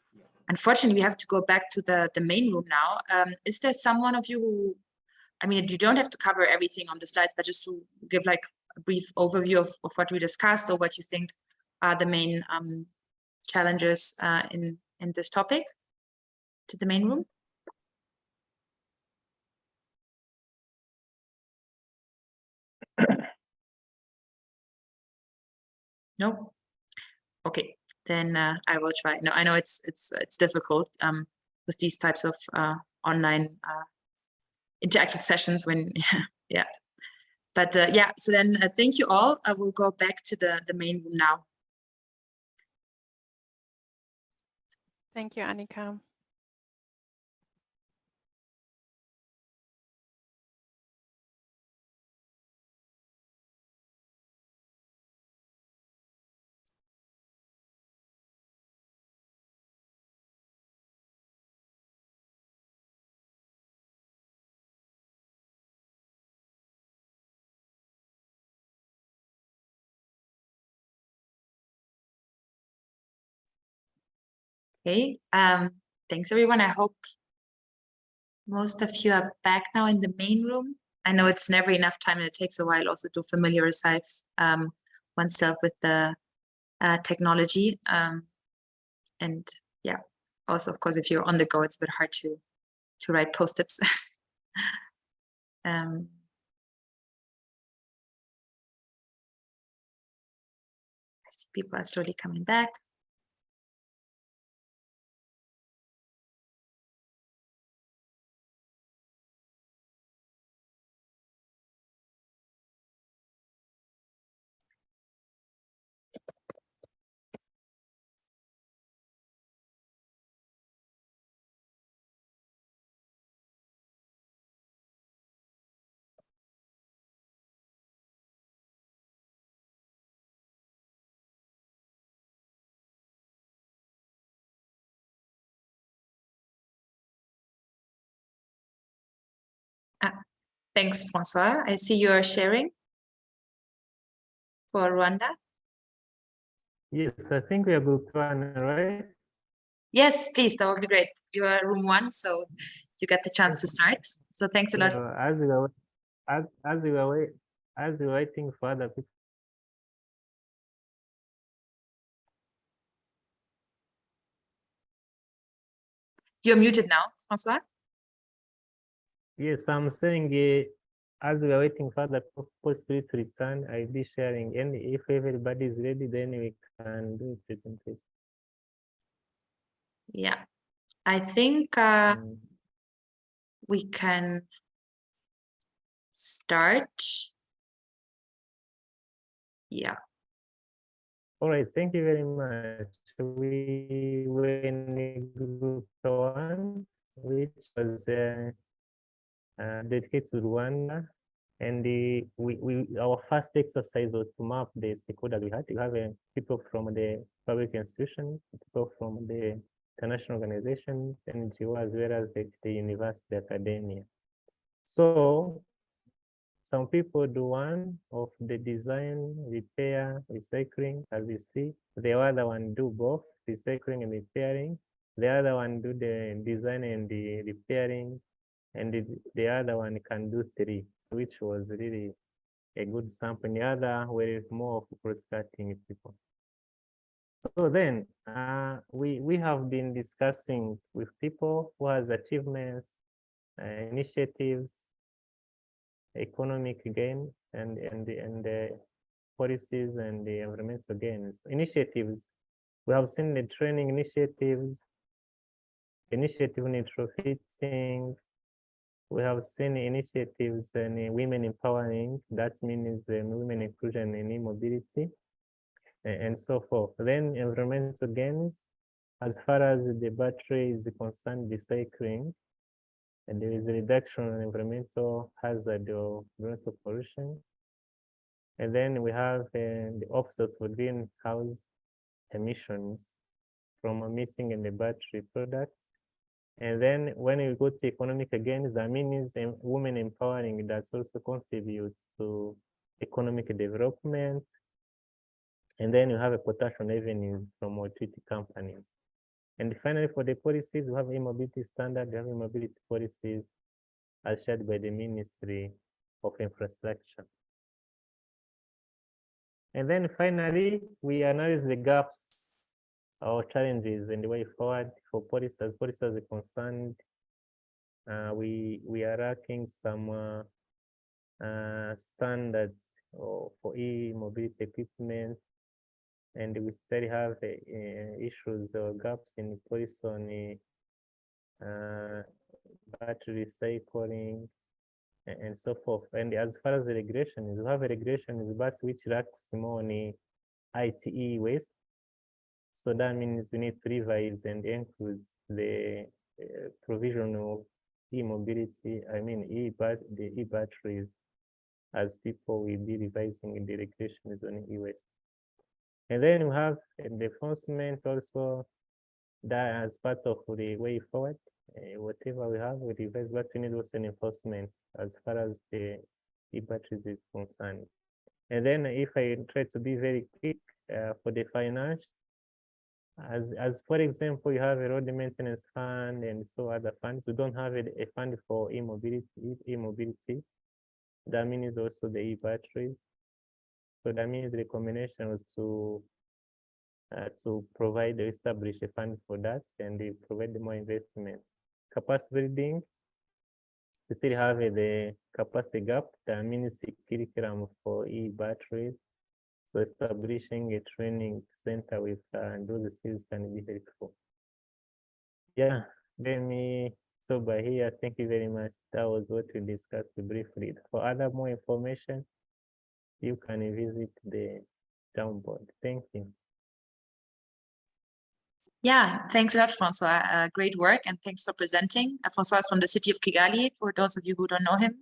unfortunately, we have to go back to the the main room now. Um, is there someone of you who, I mean, you don't have to cover everything on the slides, but just to give like a brief overview of, of what we discussed or what you think are the main um, challengers uh, in, in this topic to the main room? No? Okay, then uh, I will try. No, I know it's it's it's difficult um, with these types of uh, online uh, interactive sessions when yeah. But uh, yeah, so then uh, thank you all. I will go back to the the main room now. Thank you, Annika. Okay, um, thanks everyone. I hope most of you are back now in the main room. I know it's never enough time and it takes a while also to familiarize um, oneself with the uh, technology. Um, and yeah, also, of course, if you're on the go, it's a bit hard to, to write post-its. um, I see people are slowly coming back. Thanks, Francois. I see you are sharing for Rwanda. Yes, I think we are one, right? Yes, please, that would be great. You are room one, so you get the chance to start. So thanks a lot. So as we were, as, as we were, as we were waiting for other people, You're muted now, Francois. Yes, I'm saying, uh, as we are waiting for other people to return, I'll be sharing, and if everybody is ready, then we can do presentation. Yeah, I think uh, Mm. we can start. Yeah, All right, thank you very much. We were in group one, which was uh, uh, dedicated to Rwanda. And the, we, we, our first exercise was to map the stakeholders we had. We have uh, people from the public institution, people from the international organization, NGO, as well as the, the university academia. So some people do one of the design, repair, recycling, as you see. The other one do both recycling and repairing. The other one do the design and the repairing. And the, the other one can do three, which was really a good sample. The other were more of cross-cutting people. So then uh, we, we have been discussing with people who has achievements, uh, initiatives, economic gain and and and the policies and the environmental gains initiatives we have seen the training initiatives initiative in retrofitting we have seen initiatives and women empowering that means um, women inclusion in e-mobility and so forth then environmental gains as far as the battery is concerned recycling and there is a reduction in environmental hazard or environmental pollution. And then we have uh, the offset for greenhouse emissions from a missing in the battery products. And then when you go to economic again, that means em- women empowering that also contributes to economic development. And then you have a potential revenue from utility companies. And finally, for the policies, we have e-mobility standard, we have e-mobility policies as shared by the Ministry of Infrastructure. And then finally, we analyze the gaps our challenges and the way forward for policy as policy is concerned. Uh, we we are lacking some uh, uh, standards for e-mobility equipment, and we still have uh, uh, issues or gaps in policy on uh, battery recycling and, so forth. And as far as the regulation is, we have a regulation is but which lacks more on ITE waste. So that means we need to revise and include the uh, provision of e-mobility, I mean e-bat the e-batteries as people will be revising the regulations on e-waste. And then we have the enforcement also that as part of the way forward, uh, whatever we have, we revise, but we need also an enforcement as far as the e-batteries is concerned. And then if I try to be very quick uh, for the finance, as, as for example, you have a road maintenance fund and so other funds, we don't have a, a fund for e-mobility, e-mobility. That means also the e-batteries. So that means the combination was to uh, to provide establish a fund for that and they provide more investment. Capacity building, we still have the capacity gap, that means curriculum for e-batteries. So establishing a training center with uh, those skills can be helpful. Yeah, let me stop by here. Thank you very much. That was what we discussed briefly. For other more information, you can visit the Jamboard. Thank you. Yeah, thanks a lot, Francois. Uh, great work and thanks for presenting. Uh, Francois is from the city of Kigali, for those of you who don't know him.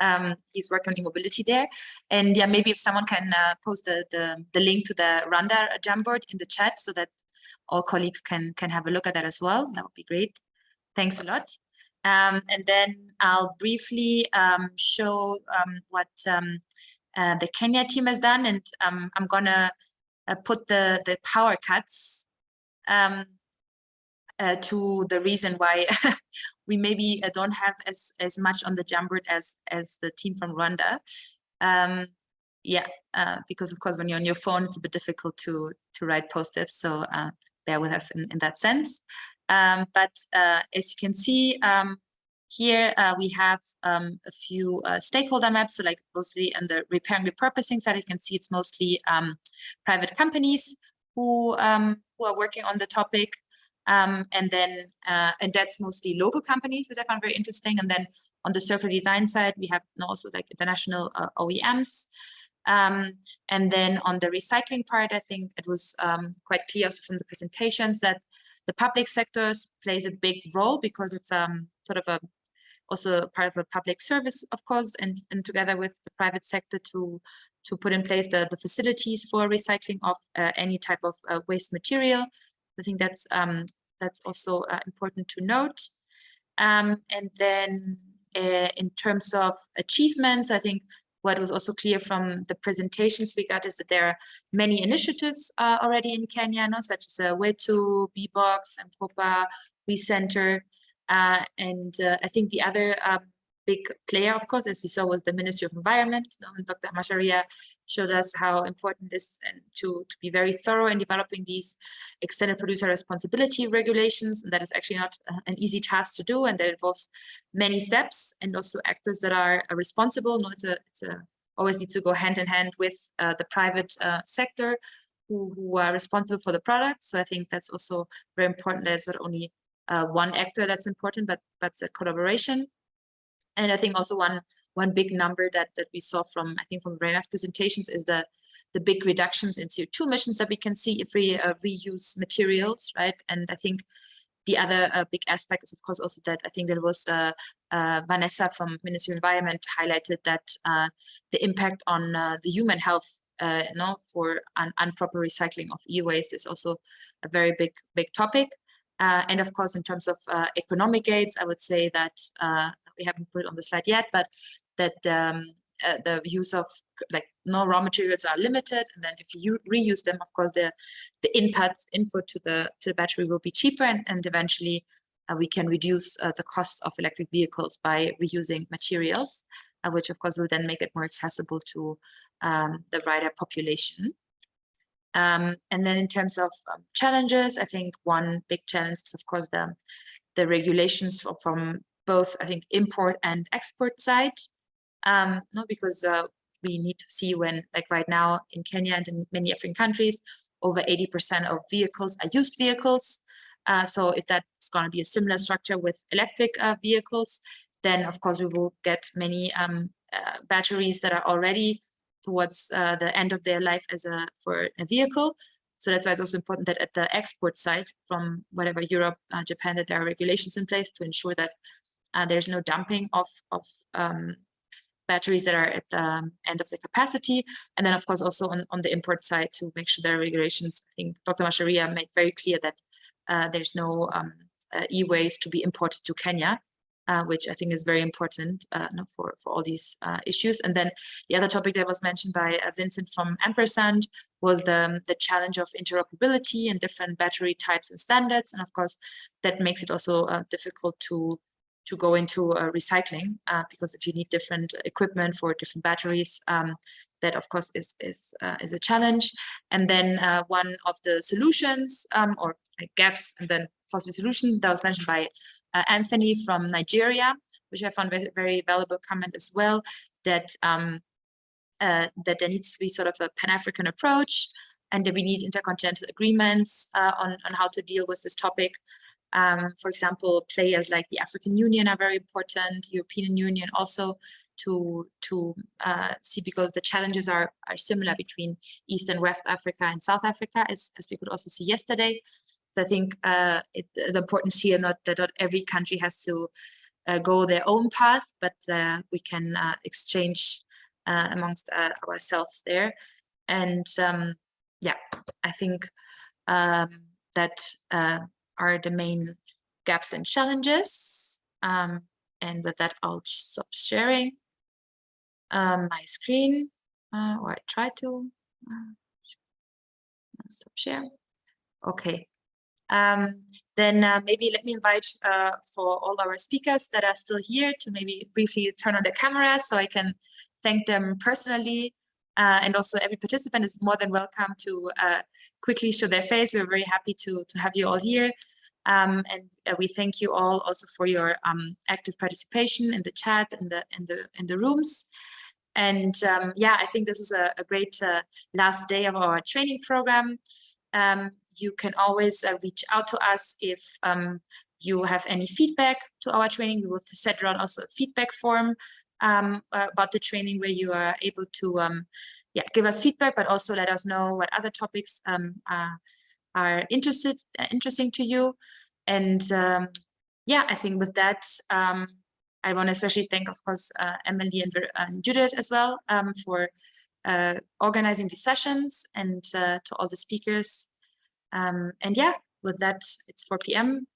Um, he's working on the mobility there. And yeah, maybe if someone can uh, post the, the, the, link to the Rwanda Jamboard in the chat so that all colleagues can, can have a look at that as well, that would be great. Thanks a lot. Um, and then I'll briefly um, show um, what um, uh, the Kenya team has done. And um, I'm gonna uh, put the, the power cuts um, uh, to the reason why we maybe uh, don't have as as much on the Jamboard as as the team from Rwanda. Um, yeah, uh, because of course when you're on your phone, it's a bit difficult to to write post-its. So uh, bear with us in, in that sense. Um, but uh, as you can see um, here, uh, we have um, a few stakeholder maps. So like mostly on the repair and repurposing side, you can see it's mostly um, private companies who um, who are working on the topic. Um, and then, uh, and that's mostly local companies, which I found very interesting. And then on the circular design side, we have also like international uh, OEMs. Um, and then on the recycling part, I think it was um, quite clear also from the presentations that the public sectors plays a big role because it's um, sort of a also part of a public service, of course, and, and together with the private sector to to put in place the, the facilities for recycling of uh, any type of uh, waste material. I think that's um, that's also uh, important to note. Um, and then uh, in terms of achievements, I think what was also clear from the presentations we got is that there are many initiatives uh, already in Kenya, no? such as uh, BBOXX, and Popa, WEEE Center, and uh, I think the other um, big player, of course, as we saw, was the Ministry of Environment. Um, Dr. Macharia showed us how important it is to, to be very thorough in developing these extended producer responsibility regulations. And that is actually not uh, an easy task to do. And that involves many steps and also actors that are uh, responsible. No, it's a, it's a always needs to go hand in hand with uh, the private uh, sector who, who, are responsible for the product. So I think that's also very important. There's not only uh, one actor that's important, but but a collaboration. And I think also one one big number that that we saw from I think from Rena's presentations is the the big reductions in CO2 emissions that we can see if we uh, reuse materials, right? And I think the other uh, big aspect is of course also that I think there was uh, uh, Vanessa from Ministry of Environment highlighted that uh, the impact on uh, the human health uh, no, for un improper recycling of e-waste is also a very big big topic. Uh, and of course, in terms of uh, economic aids, I would say that uh, we haven't put it on the slide yet, but that um, uh, the use of like no raw materials are limited, and then if you reuse them, of course, the the input input to the to the battery will be cheaper, and, and eventually uh, we can reduce uh, the cost of electric vehicles by reusing materials, which of course will then make it more accessible to um, the wider population. Um, and then in terms of um, challenges, I think one big challenge is, of course, the, the regulations from, from both, I think, import and export side. Um, no, because uh, we need to see when, like right now in Kenya and in many African countries, over 80% of vehicles are used vehicles. Uh, so if that's going to be a similar structure with electric uh, vehicles, then of course we will get many um, uh, batteries that are already towards uh, the end of their life as a for a vehicle. So that's why it's also important that at the export side from whatever Europe, uh, Japan, that there are regulations in place to ensure that uh, there's no dumping of, of um, batteries that are at the um, end of the capacity. And then of course also on, on the import side to make sure there are regulations. I think Dr. Macharia made very clear that uh, there's no um, uh, e-waste to be imported to Kenya uh, which I think is very important uh, for, for all these uh, issues. And then the other topic that was mentioned by uh, Vincent from Ampersand was the, um, the challenge of interoperability and different battery types and standards. And of course, that makes it also uh, difficult to to go into recycling because if you need different equipment for different batteries, um, that of course is is is a challenge. And then one of the solutions um, or gaps and then possible solution that was mentioned by uh, Anthony from Nigeria, which I found very, very valuable comment as well, that um, uh, that there needs to be sort of a Pan-African approach and that we need intercontinental agreements uh, on, on how to deal with this topic. Um, for example, players like the African Union are very important, European Union also to to uh, see because the challenges are are similar between East and West Africa and South Africa, as, as we could also see yesterday. I think uh, it, the importance here not that not every country has to uh, go their own path, but uh, we can uh, exchange uh, amongst ourselves there. And um, yeah, I think um, that are the main gaps and challenges. Um, and with that, I'll stop sharing um, my screen, or I try to stop sharing. Okay, um, then uh, maybe let me invite uh, for all our speakers that are still here to maybe briefly turn on their cameras so I can thank them personally. Uh, and also every participant is more than welcome to uh, quickly show their face. We're very happy to, to have you all here. Um, and uh, we thank you all also for your um, active participation in the chat and the, in the, in the rooms. And um, yeah, I think this is a, a great uh, last day of our training program. Um, you can always uh, reach out to us if um, you have any feedback to our training. We will set around also a feedback form um, uh, about the training where you are able to um, yeah, give us feedback, but also let us know what other topics um, are, are interested, uh, interesting to you. And um, yeah, I think with that, um, I want to especially thank, of course, uh, Emily and, and, Judith as well for uh, organizing these sessions and uh, to all the speakers um, and yeah, with that, it's 4 p.m.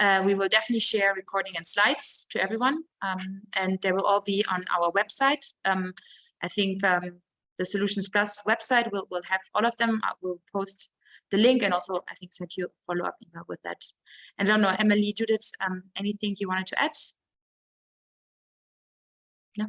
Uh, we will definitely share recording and slides to everyone, um, and they will all be on our website. Um, I think um, the Solutions Plus website will, will have all of them. I will post the link and also I think send you a follow-up email with that. And I don't know, Emily, Judith, um, anything you wanted to add? No?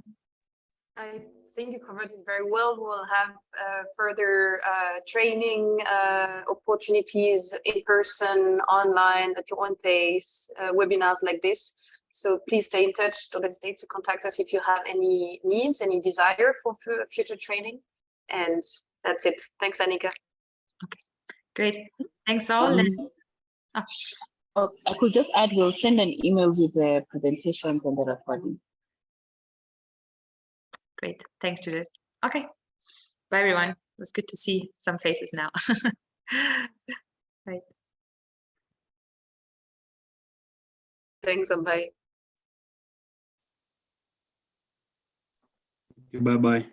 I think you covered it very well. We'll have uh, further uh, training uh, opportunities in person, online, at your own pace, uh, webinars like this. So please stay in touch. Don't hesitate to contact us if you have any needs, any desire for future training. And that's it. Thanks, Annika. Okay, great. Thanks all. Um, oh. Oh, I could just add, we'll send an email with the presentations and the recording. Great. Thanks, Judith. Okay. Bye, everyone. It was good to see some faces now. right. Thanks, and bye. Bye-bye.